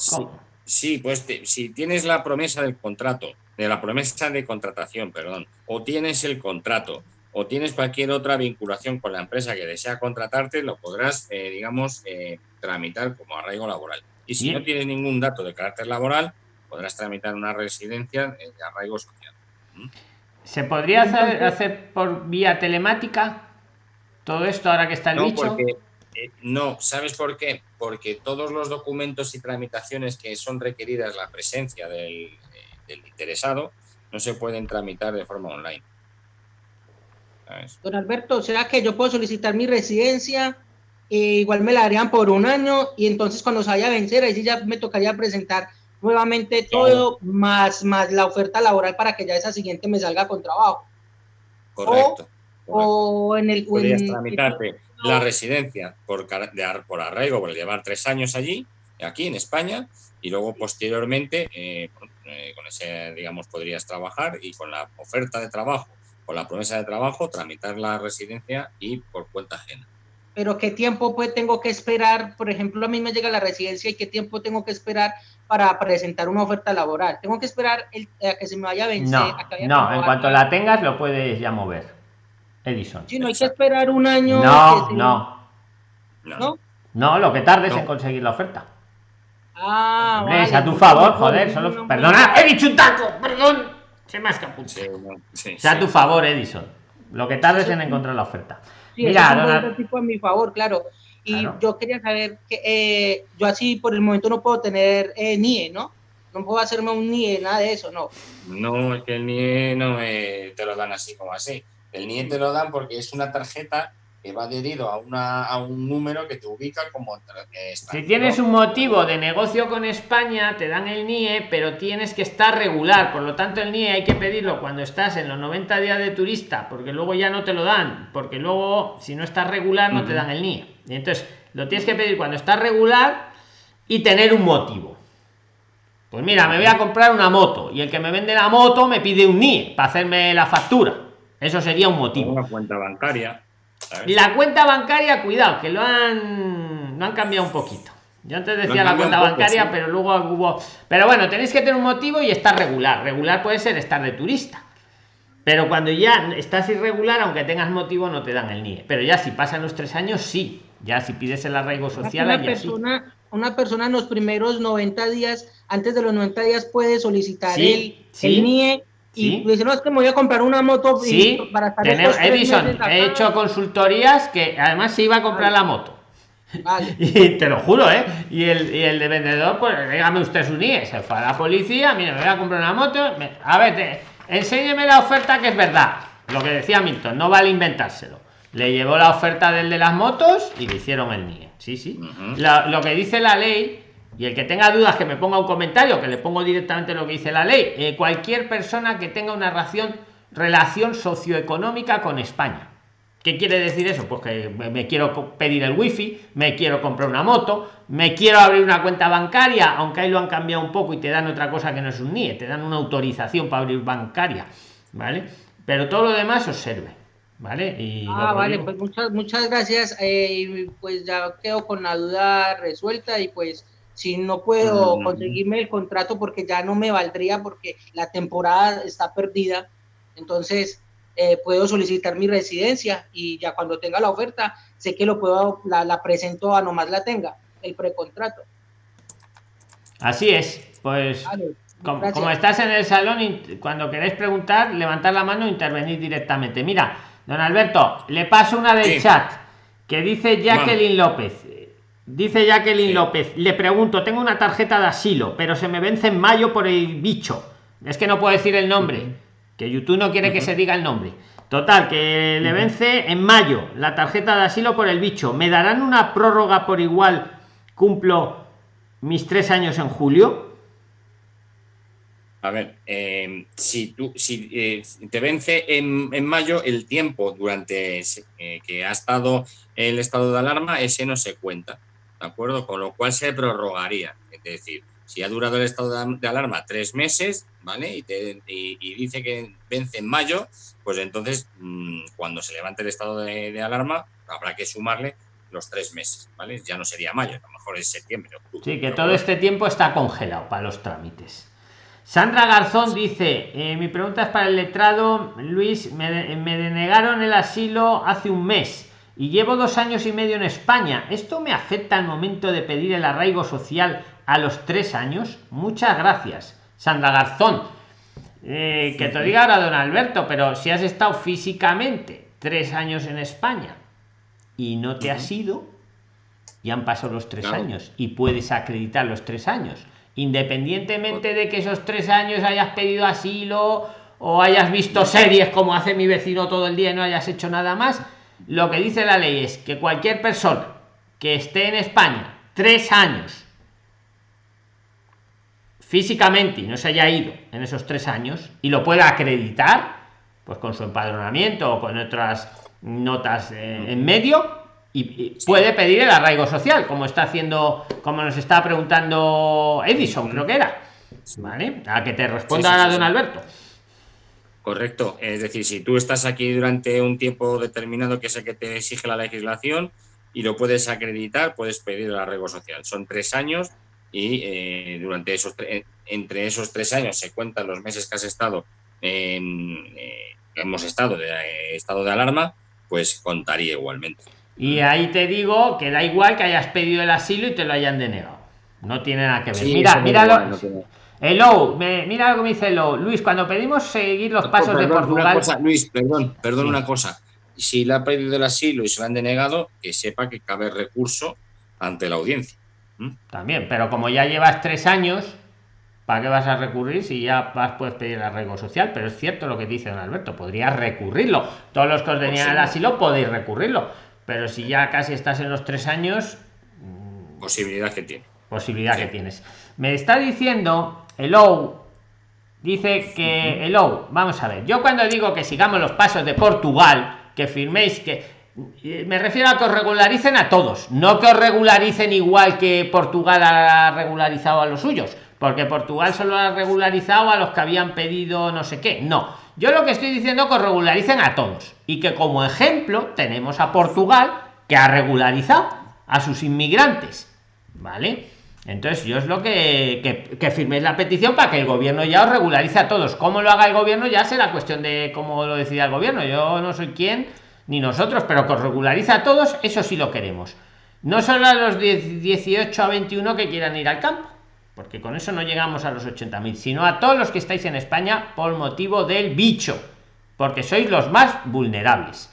Sí, pues te- si tienes la promesa del contrato, de la promesa de contratación, perdón, o tienes el contrato, o tienes cualquier otra vinculación con la empresa que desea contratarte, lo podrás, eh, digamos, eh, tramitar como arraigo laboral. Y si
Bien.
no tienes ningún dato de carácter laboral, podrás tramitar una residencia eh, de arraigo social.
¿Se podría hacer, hacer por vía telemática todo esto ahora que está el
No,
bicho?
porque eh, no, ¿sabes por qué? Porque todos los documentos y tramitaciones que son requeridas la presencia del, eh, del interesado no se pueden tramitar de forma online.
Don Alberto, o sea que yo puedo solicitar mi residencia, eh, igual me la darían por un año y entonces cuando se vaya a vencer, ahí sí ya me tocaría presentar nuevamente todo, más, más la oferta laboral para que ya esa siguiente me salga con trabajo.
Correcto.
O en el...
Podrías
en-
tramitarte la residencia por, cara- de ar- por arraigo, por llevar tres años allí, aquí en España, y luego posteriormente, eh, eh, con ese, digamos, podrías trabajar y con la oferta de trabajo, con la promesa de trabajo, tramitar la residencia y por cuenta ajena.
pero qué tiempo pues tengo que esperar, por ejemplo, a mí me llega la residencia y qué tiempo tengo que esperar para presentar una oferta laboral. Tengo que esperar el, a que se me vaya a vencer.
No,
a que
no, en cuanto la tengas lo puedes ya mover. Edison.
Sí, no hay que esperar un año.
No,
se-
no.
No,
¿No?
No, lo que tardes en conseguir la oferta.
Ah,
Hombre,
vale.
es a tu favor,
No,
joder,
no,
solo...
no, no,
Perdona,
no.
he dicho un taco, perdón. Se me ha escapado.
Sí, no, sí,
Es a tu favor, Edison. Lo que tardes en encontrar la oferta.
Sí,
Mira,
es un tipo a mi favor, claro. Y
Claro.
yo quería saber que eh, yo así por el momento no puedo tener eh, NIE, ¿no? No puedo hacerme un NIE, nada de eso, no.
No, es que el NIE no eh, te lo dan así como así. El NIE te lo dan porque es una tarjeta que va adherido a, una, a un número que te ubica como eh,
Si tienes un motivo de negocio con España, te dan el NIE, pero tienes que estar regular. Por lo tanto, el NIE hay que pedirlo cuando estás en los 90 días de turista, porque luego ya no te lo dan. Porque luego, si no estás regular, no te dan el NIE. Y entonces, lo tienes que pedir cuando estás regular y tener un motivo. Pues mira, me voy a comprar una moto y el que me vende la moto me pide un NIE para hacerme la factura. Eso sería un motivo.
Una cuenta bancaria.
La cuenta bancaria, cuidado, que lo han, lo han cambiado un poquito. Yo antes decía la cuenta
poco,
bancaria,
sí.
pero luego hubo. Pero bueno, tenéis que tener un motivo y estar regular. Regular puede ser estar de turista. Pero cuando ya estás irregular, aunque tengas motivo, no te dan el NIE. Pero ya si pasan los tres años, sí. Ya si pides el arraigo social,
una
ya sí.
persona, una persona en los primeros 90 días, antes de los 90 días, puede solicitar
Sí,
el,
sí,
el NIE y
sí.
dice, no, es que me voy a comprar una moto y
Sí,
para estar
tenemos, Edison,
meses acá".
he hecho consultorías que además se iba a comprar la moto.
Vale.
Y te lo juro, ¿eh? Y el, y el de vendedor, pues dígame usted su NIE. Se fue a la policía, mire, me voy a comprar una moto. me- a ver, te- enséñeme la oferta que es verdad. Lo que decía Milton, no vale inventárselo. Le llevó la oferta del de las motos y le hicieron el NIE. Sí, sí. La- lo que dice la ley, y el que tenga dudas que me ponga un comentario, que le pongo directamente lo que dice la ley. eh, cualquier persona que tenga una relación, relación socioeconómica con España. ¿Qué quiere decir eso? Pues que me quiero pedir el wifi, me quiero comprar una moto, me quiero abrir una cuenta bancaria, aunque ahí lo han cambiado un poco y te dan otra cosa que no es un NIE, te dan una autorización para abrir bancaria, ¿vale? Pero todo lo demás os sirve, ¿vale? Y
Ah, vale, pues muchas, muchas gracias. eh, pues ya quedo con la duda resuelta y pues si no puedo
Mm.
conseguirme el contrato porque ya no me valdría porque la temporada está perdida, entonces eh, puedo solicitar mi residencia y ya cuando tenga la oferta sé que lo puedo, la, la presento a nomás la tenga, el precontrato.
Así es, pues
Vale,
como, estás en el salón, cuando queréis preguntar, levantar la mano e intervenir directamente. Mira, don Alberto, le paso una del
Sí.
chat que dice Jacqueline López. Dice Jacqueline
Sí.
López, le pregunto, tengo una tarjeta de asilo, pero se me vence en mayo por el bicho. Es que no puedo decir el nombre, que YouTube no quiere que se diga el nombre. Total, que le vence en mayo la tarjeta de asilo por el bicho. ¿Me darán una prórroga por igual? Cumplo mis tres años en julio.
A ver, eh, si tú si eh, te vence en, en mayo el tiempo durante ese, eh, que ha estado el estado de alarma, ese no se cuenta, ¿de acuerdo? Con lo cual se prorrogaría. Es decir, si ha durado el estado de, alarma tres meses, ¿vale? Y, te- y- y dice que vence en mayo, pues entonces mm, cuando se levante el estado de, de alarma habrá que sumarle los tres meses, ¿vale? Ya no sería mayo, a lo mejor es septiembre, octubre.
Sí, que
¿de
todo este tiempo está congelado para los trámites. Sandra Garzón dice, eh, mi pregunta es para el letrado, Luis, me, me denegaron el asilo hace un mes y llevo dos años y medio en España. ¿Esto me afecta al momento de pedir el arraigo social a los tres años? Muchas gracias, Sandra Garzón. Eh, que te diga ahora don Alberto, pero si has estado físicamente tres años en España y no te has ido, y han pasado los tres
Claro.
años y puedes acreditar los tres años independientemente de que esos tres años hayas pedido asilo o hayas visto series como hace mi vecino todo el día y no hayas hecho nada más lo que dice la ley es que cualquier persona que esté en España tres años físicamente y no se haya ido en esos tres años y lo pueda acreditar pues con su empadronamiento o con otras notas eh, en medio y, puede pedir el arraigo social como está haciendo como nos está preguntando Edison creo que era vale a que te responda
Sí, sí, sí,
don. Alberto
Correcto. Es decir, si tú estás aquí durante un tiempo determinado que es el que te exige la legislación y lo puedes acreditar, puedes pedir el arraigo social. Son tres años y eh, durante esos tre- entre esos tres años se cuentan los meses que has estado en, eh, que hemos estado de eh, estado de alarma, pues contaría igualmente.
Y ahí te digo que da igual que hayas pedido el asilo y te lo hayan denegado. No tiene nada que ver.
Sí,
mira,
eso me
mira
igual,
lo-
no
Hello, me- mira lo que me dice Hello. Luis, cuando pedimos seguir los pasos de
Perdón, una
Portugal.
cosa, Luis, perdón, perdón
Sí.
una cosa. Si le ha pedido el asilo y se lo han denegado, que sepa que cabe recurso ante la audiencia.
También, pero como ya llevas tres años, ¿para qué vas a recurrir si ya vas, puedes pedir el arraigo social? Pero es cierto lo que dice don Alberto, podrías recurrirlo. Todos los que os tenían el
sí.
asilo podéis recurrirlo. Pero si ya casi estás en los tres años,
Posibilidad que tiene.
Posibilidad que tienes. Me está diciendo, hello, dice que, hello, vamos a ver, yo cuando digo que sigamos los pasos de Portugal, que firméis que... eh, Me refiero a que os regularicen a todos, no que os regularicen igual que Portugal ha regularizado a los suyos, porque Portugal solo ha regularizado a los que habían pedido no sé qué. No, yo lo que estoy diciendo es que os regularicen a todos y que como ejemplo tenemos a Portugal que ha regularizado a sus inmigrantes. ¿Vale? Entonces yo es lo que, que, firméis la petición para que el gobierno ya os regularice a todos. ¿Cómo lo haga el gobierno? Ya será cuestión de cómo lo decida el gobierno. Yo no soy quien, ni nosotros, pero que os regularice a todos, eso sí lo queremos. No solo a los 10 18 a 21 que quieran ir al campo, porque con eso no llegamos a los 80.000, sino a todos los que estáis en España por motivo del bicho, porque sois los más vulnerables.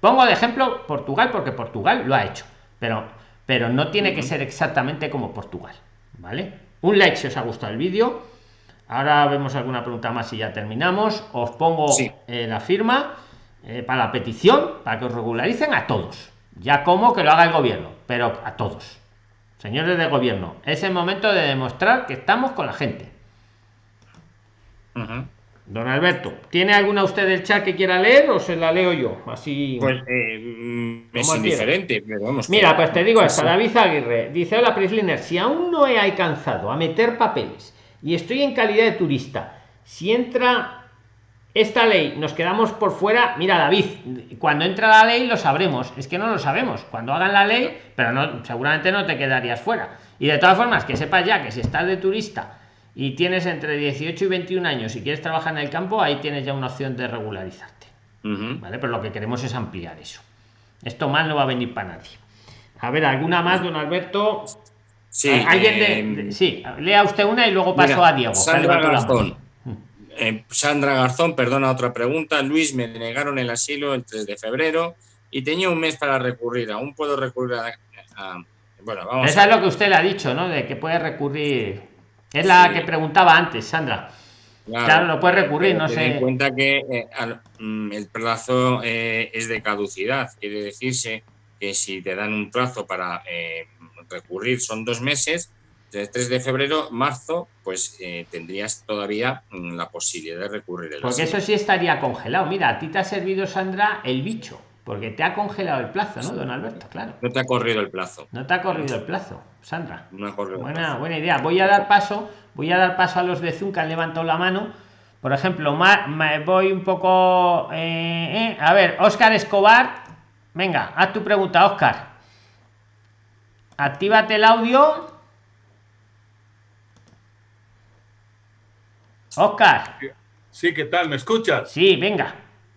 Pongo de ejemplo Portugal, porque Portugal lo ha hecho, pero pero no tiene que ser exactamente como Portugal, ¿vale? Un like si os ha gustado el vídeo. Ahora vemos alguna pregunta más y ya terminamos. Os pongo
Sí.
eh, la firma eh, para la petición, para que os regularicen a todos. Ya como que lo haga el gobierno, pero a todos. Señores del gobierno, es el momento de demostrar que estamos con la gente. Don Alberto, ¿tiene alguna usted del chat que quiera leer o se la leo yo? Así.
Pues eh, es indiferente, pero vamos.
Mira,
que-
pues te digo esto,
Sí.
David Aguirre dice, hola Prisliner, si aún no he alcanzado a meter papeles y estoy en calidad de turista, si entra esta ley, nos quedamos por fuera, mira David, cuando entra la ley lo sabremos, es que no lo sabemos, cuando hagan la ley, pero no, seguramente no te quedarías fuera. Y de todas formas, que sepas ya que si estás de turista y tienes entre 18 y 21 años y quieres trabajar en el campo, ahí tienes ya una opción de regularizarte. ¿vale? Pero lo que queremos es ampliar eso. Esto más no va a venir para nadie. A ver, ¿alguna más, don Alberto?
Sí,
¿Alguien
eh,
de, de- Sí, lea usted una y luego paso
Mira,
a Diego.
Sandra. Garzón. Eh, Sandra Garzón, perdona otra pregunta. Luis, me denegaron el asilo el 3 de febrero y tenía un mes para recurrir. Aún puedo recurrir a. a- bueno, vamos
Esa
a
es lo que usted le ha dicho, ¿no? De que puede recurrir. Es la
Sí.
que preguntaba antes, Sandra. Claro, lo puede recurrir, no
ten
sé.
en cuenta que eh, al- mm, el plazo eh, es de caducidad. Quiere decirse que si te dan un plazo para eh, recurrir son dos meses, del 3 de febrero, marzo, pues tendrías todavía mm, la posibilidad de recurrir el
Porque
asilo.
eso sí estaría congelado. Mira, a ti te ha servido, Sandra, el bicho. Porque te ha congelado el plazo, ¿no, don Alberto? Claro.
No te ha corrido el plazo.
No te ha corrido el plazo, Sandra.
No ha corrido el
Buena,
plazo.
buena idea. Voy a dar paso, voy a dar paso a los de Zoom que han levantado la mano. Por ejemplo, ma- ma- voy un poco. eh, eh. A ver, Oscar Escobar. Venga, haz tu pregunta, Oscar. Actívate el audio. Oscar.
Sí, ¿qué tal? ¿Me escuchas?
Sí, venga.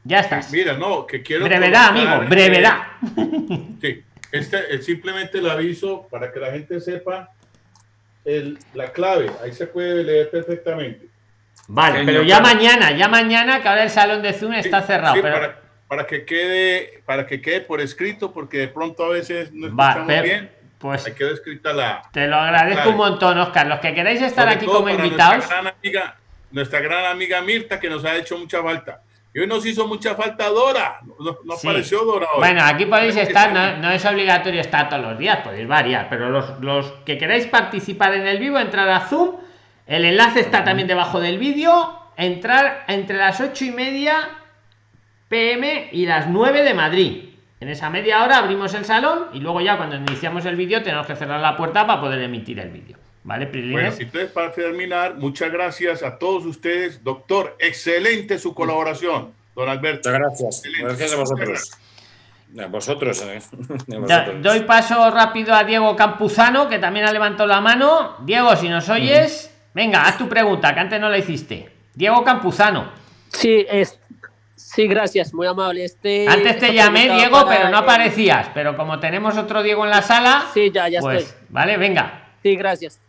Ya estás.
Mira, no, que quiero...
Brevedad,
colocar,
amigo, brevedad.
eh, sí, este es simplemente el aviso para que la gente sepa el- la clave. Ahí se puede leer perfectamente.
Vale, pero ya mañana, ya mañana, que ahora el salón de Zoom está cerrado.
Sí,
pero...
para, para que quede, para que quede por escrito, porque de pronto a veces no escuchamos
pero-
bien.
Pues
Ahí quedó escrita la.
te lo agradezco
clave.
un montón, Oscar. Los que queráis estar
Sobre
aquí como invitados.
Nuestra gran, amiga, nuestra gran amiga Mirta, que nos ha hecho mucha falta. Y hoy nos hizo mucha falta Dora. No, no
Sí.
apareció Dora hoy.
Bueno, aquí podéis estar,
estar
no, no es obligatorio estar todos los días, podéis variar, pero los, los que queráis participar en el vivo, entrar a Zoom, el enlace está también debajo del vídeo, entrar entre las ocho y media pm y las 9 de Madrid. En esa media hora abrimos el salón y luego ya cuando iniciamos el vídeo tenemos que cerrar la puerta para poder emitir el vídeo. ¿Vale,
Bueno,
Prilines?
entonces para terminar, muchas gracias a todos ustedes. Doctor, excelente su colaboración, don Alberto.
Muchas gracias.
Excelente.
Gracias a vosotros. A vosotros. eh. A
Da-
vosotros.
doy paso rápido a Diego Campuzano, que también ha levantado la mano. Diego, si nos oyes, venga, haz tu pregunta, que antes no la hiciste. Diego Campuzano.
Sí, es, Sí, gracias, muy amable. Este,
Antes te llamé Diego,
para
pero no aparecías. Pero como tenemos otro Diego en la sala,
Sí, ya, ya
pues,
estoy.
vale, venga.
Sí, gracias.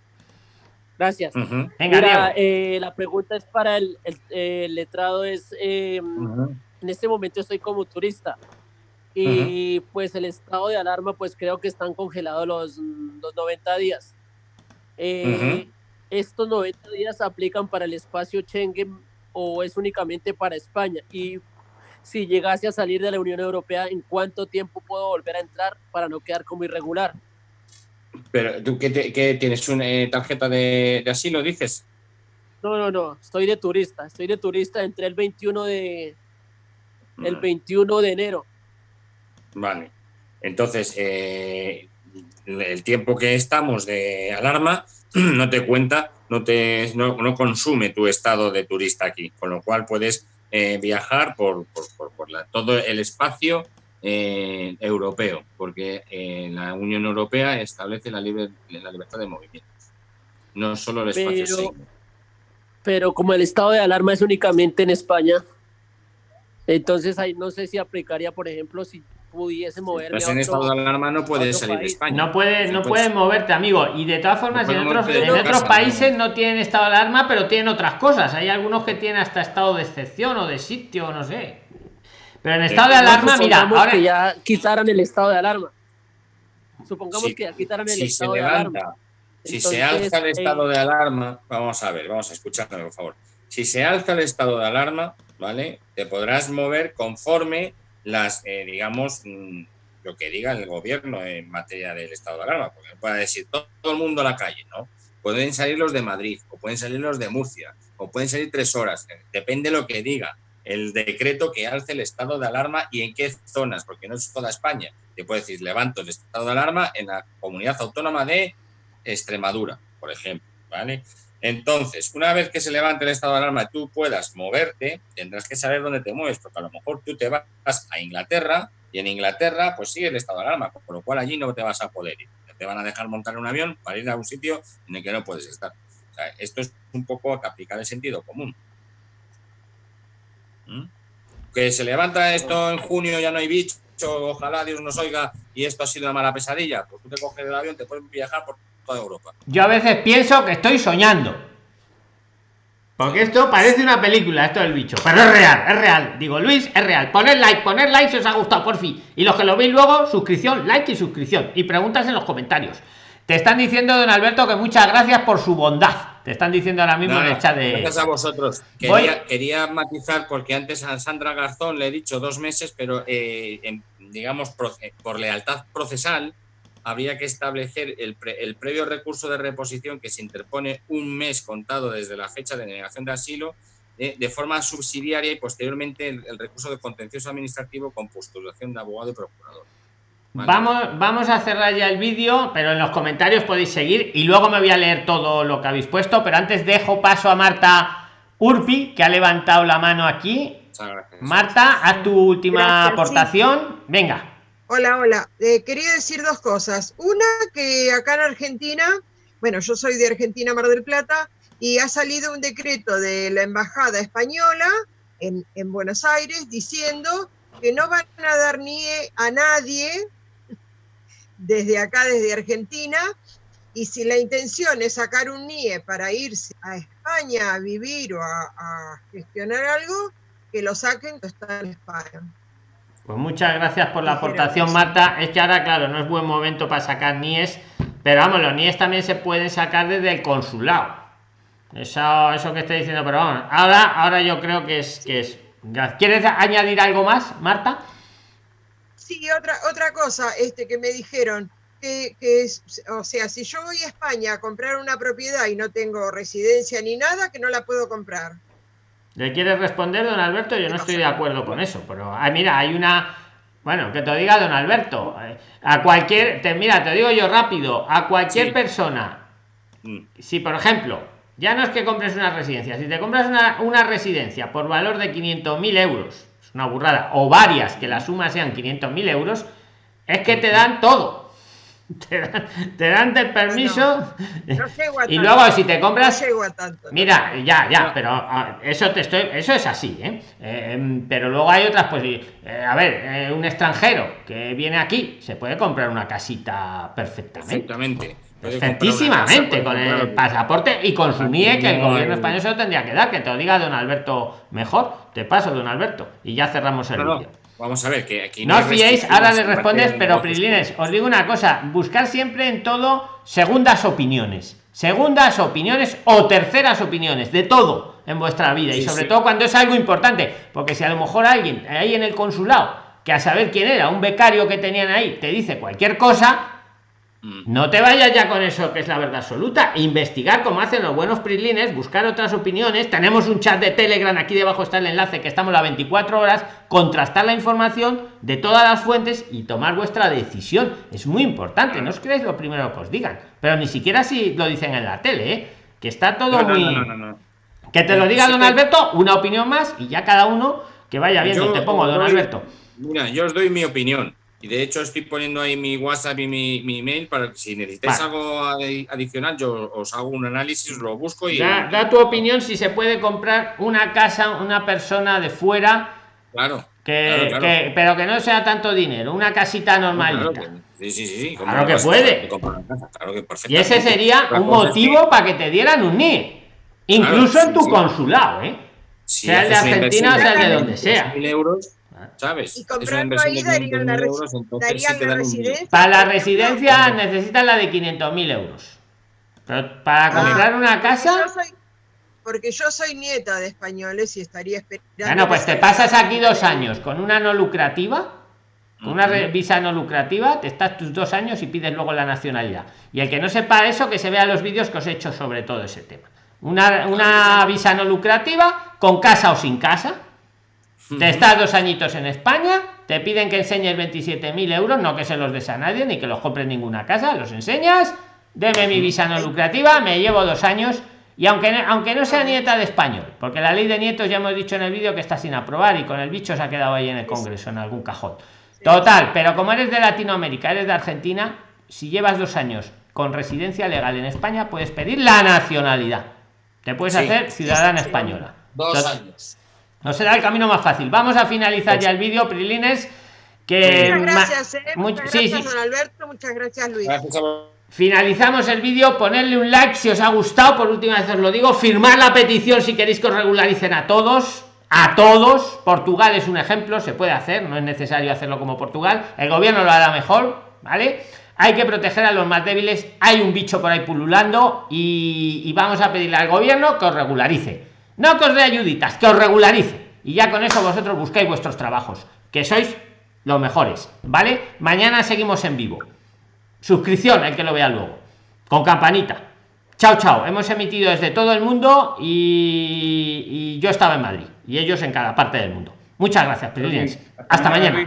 Gracias.
Ujú.
Venga,
Mira, eh, la pregunta es para el, el- el letrado, es, eh, en este momento estoy como turista y pues el estado de alarma, pues creo que están congelados los, los 90 días. Eh. ¿Estos 90 días aplican para el espacio Schengen o es únicamente para España? Y si llegase a salir de la Unión Europea, ¿en cuánto tiempo puedo volver a entrar para no quedar como irregular?
Pero tú te- qué tienes una eh, tarjeta de, de asilo, dices.
No, no, no, estoy de turista, estoy de turista, entré el 21 de, el 21 de enero.
Vale. Entonces, eh, el tiempo que estamos de alarma no te cuenta, no, te, no, no consume tu estado de turista aquí, con lo cual puedes eh, viajar por, por, por- por la- todo el espacio eh, europeo, porque eh, la Unión Europea establece la, libre, la libertad de movimiento, no solo el espacio
Pero- pero como el estado de alarma es únicamente en España, entonces ahí no sé si aplicaría, por ejemplo, si pudiese moverme a
en estado de alarma, no puedes salir de. España.
No puedes, no
puedes-
moverte, amigo. Y de todas formas,
No
en otros, en otros
casa,
países
no.
no tienen estado de alarma, pero tienen otras cosas. Hay algunos que tienen hasta estado de excepción o de sitio, no sé. Pero en estado de alarma, mira, ahora
que ya quitaran el estado de alarma. Supongamos
Si-
que ya quitaran el
si se
estado de alarma.
si se alza el
eh,
estado de alarma, vamos a ver, vamos a escucharme, por favor. Si se alza el estado de alarma, ¿vale? Te podrás mover conforme las, eh, digamos, mm, lo que diga el gobierno en materia del estado de alarma, porque no puede decir todo, todo el mundo a la calle, ¿no? Pueden salir los de Madrid, o pueden salir los de Murcia, o pueden salir tres horas, eh, depende lo que diga el decreto que alce el estado de alarma y en qué zonas, porque no es toda España. Te puede decir, levanto el estado de alarma en la comunidad autónoma de Extremadura, por ejemplo, ¿vale? Entonces, una vez que se levante el estado de alarma y tú puedas moverte, tendrás que saber dónde te mueves, porque a lo mejor tú te vas a Inglaterra y en Inglaterra pues sigue el estado de alarma, por lo cual allí no te vas a poder ir. Te van a dejar montar un avión para ir a un sitio en el que no puedes estar. Esto es un poco que aplicar el sentido común. Que se levanta esto en junio, ya no hay bicho, ojalá Dios nos oiga y esto ha sido una mala pesadilla, pues tú te coges el avión, te puedes viajar por toda Europa.
yo a veces pienso que estoy soñando. Porque esto parece una película, esto del bicho. Pero es real, es real. Digo, Luis, es real. Poner like, poner like si os ha gustado, por fin. Y los que lo veis luego, suscripción, like y suscripción. Y preguntas en los comentarios. Te están diciendo, don Alberto, que muchas gracias por su bondad. Te están diciendo ahora mismo en el chat de.
Gracias a vosotros. Quería, quería matizar porque antes a Sandra Garzón le he dicho dos meses, pero eh, en- digamos por lealtad procesal habría que establecer el, pre- el previo recurso de reposición que se interpone un mes contado desde la fecha de denegación de asilo eh, de forma subsidiaria y posteriormente el, el recurso de contencioso administrativo con postulación de abogado y procurador. Vale.
Vamos, vamos a cerrar ya el vídeo, pero en los comentarios podéis seguir y luego me voy a leer todo lo que habéis puesto. Pero antes dejo paso a Marta Urpi, que ha levantado la mano aquí. Marta, haz tu última
Gracias, sí.
aportación. Venga.
Hola, hola. Eh, quería decir dos cosas. Una, que acá en Argentina, bueno, yo soy de Argentina, Mar del Plata, y ha salido un decreto de la Embajada Española en, en Buenos Aires diciendo que no van a dar NIE a nadie desde acá, desde Argentina, y si la intención es sacar un NIE para irse a España a vivir o a, a gestionar algo, que lo saquen que está en España.
Pues muchas gracias por la aportación. Marta. Es que ahora, claro, no es buen momento para sacar NIES, pero vamos, los NIES también se pueden sacar desde el consulado. Eso, eso que estoy diciendo, pero vamos, ahora, ahora yo creo que es que es. ¿Quieres añadir algo más, Marta?
Sí, otra, otra cosa este, que me dijeron, que, que es, o sea, si yo voy a España a comprar una propiedad y no tengo residencia ni nada, que no la puedo comprar.
¿Le quieres responder, don Alberto? Yo no estoy de acuerdo con eso, pero ah, mira, hay una. Bueno, que te diga don Alberto. eh, A cualquier. Te, mira, te digo yo rápido. A cualquier
Sí.
persona.
Mm.
Si, por ejemplo, ya no es que compres una residencia, si te compras una, una residencia por valor de 500.000 euros, es una burrada, o varias que la suma sean 500.000 euros, es que te dan todo. te dan, te dan el permiso
No
y luego si te compras
No tanto.
Mira, ya, ya, pero ah, eso te estoy, eso es así, ¿eh? Eh, em, pero luego hay otras, pues, eh, a ver, eh, un extranjero que viene aquí se puede comprar una casita perfectamente.
Perfectamente. Casa,
con el pasaporte y con su NIE, que el
No
gobierno español se lo tendría que dar, que te lo diga don Alberto mejor. Te paso, don Alberto, y ya cerramos el
No, no,
vídeo.
Vamos a ver, que aquí
No
hay
os fiéis, ahora le respondes,
de
pero. Prilines, os digo una cosa, buscar siempre en todo segundas opiniones, segundas opiniones o terceras opiniones, de todo en vuestra vida y sobre
sí.
todo cuando es algo importante, porque si a lo mejor alguien ahí en el consulado, que a saber quién era, un becario que tenían ahí, te dice cualquier cosa. No te vayas ya con eso que es la verdad absoluta. Investigar como hacen los buenos prilines, buscar otras opiniones. Tenemos un chat de Telegram, aquí debajo está el enlace que estamos las 24 horas, contrastar la información de todas las fuentes y tomar vuestra decisión. Es muy importante, no os creéis lo primero que os digan, pero ni siquiera si lo dicen en la tele, ¿eh? que está todo
No, no,
muy...
no, no, no.
Que te lo diga don Alberto, una opinión más y ya cada uno que vaya viendo.
Yo
te pongo, don Alberto.
Mira, yo os doy mi opinión. Y de hecho estoy poniendo ahí mi WhatsApp y mi, mi email para que si necesitáis
Vale.
algo adi- adicional, yo os hago un análisis, lo busco y.
Da, da tu opinión si se puede comprar una casa, una persona de fuera
Claro.
que,
Claro, claro.
que- pero que no sea tanto dinero, una casita
Claro
normalita.
que- sí, sí, sí.
Claro que puede.
Claro que
y ese sería un
que-
motivo para que te dieran un NIE, incluso
Claro,
en tu
sí,
consulado, ¿eh? Sea el de Argentina o sea el de
de
donde sea.
500.000 euros, ¿sabes?
Y
una
ahí
de
darían la,
500.000
resi-
euros, entonces
darían
sí te
la
dan un NIE.
residencia.
Para la residencia necesitas la de 500.000 euros. Pero para
Ah,
comprar una
Porque
casa,
yo soy- Porque yo soy nieta de españoles y estaría esperando.
bueno, pues te pasas aquí dos años con una no lucrativa, con una visa no lucrativa, te estás tus dos años y pides luego la nacionalidad. Y el que no sepa eso, que se vea los vídeos que os he hecho sobre todo ese tema. Una, una visa no lucrativa, con casa o sin casa, te estás dos añitos en España, te piden que enseñes 27.000 euros, no que se los des a nadie ni que los compres en ninguna casa, los enseñas, deme mi visa no lucrativa, me llevo dos años y aunque no, aunque no sea nieta de español, porque la ley de nietos ya hemos dicho en el vídeo que está sin aprobar y con el bicho se ha quedado ahí en el Congreso, en algún cajón. Total, pero como eres de Latinoamérica, eres de Argentina, si llevas dos años con residencia legal en España, puedes pedir la nacionalidad. Te puedes
Sí.
hacer ciudadana
sí, sí.
española.
Dos años.
No será el camino más fácil. Vamos a finalizar ya el vídeo, Prilines. Que
Muchas gracias, eh.
mu-
Muchas
sí,
gracias,
sí.
don Alberto. Muchas gracias, Luis.
Gracias a vos.
Finalizamos el vídeo, ponerle un like si os ha gustado, por última vez os lo digo, firmar la petición si queréis que os regularicen a todos, a todos. Portugal es un ejemplo, se puede hacer, no es necesario hacerlo como Portugal, el gobierno lo hará mejor, ¿vale? Hay que proteger a los más débiles, hay un bicho por ahí pululando y, y vamos a pedirle al gobierno que os regularice. No que os dé ayuditas, que os regularice. Y ya con eso vosotros buscáis vuestros trabajos, que sois los mejores, ¿vale? Mañana seguimos en vivo. Suscripción el que lo vea luego. Con campanita. Chao chao. Hemos emitido desde todo el mundo y, y yo estaba en madrid. Y ellos en cada parte del mundo. Muchas gracias Pirilines. hasta mañana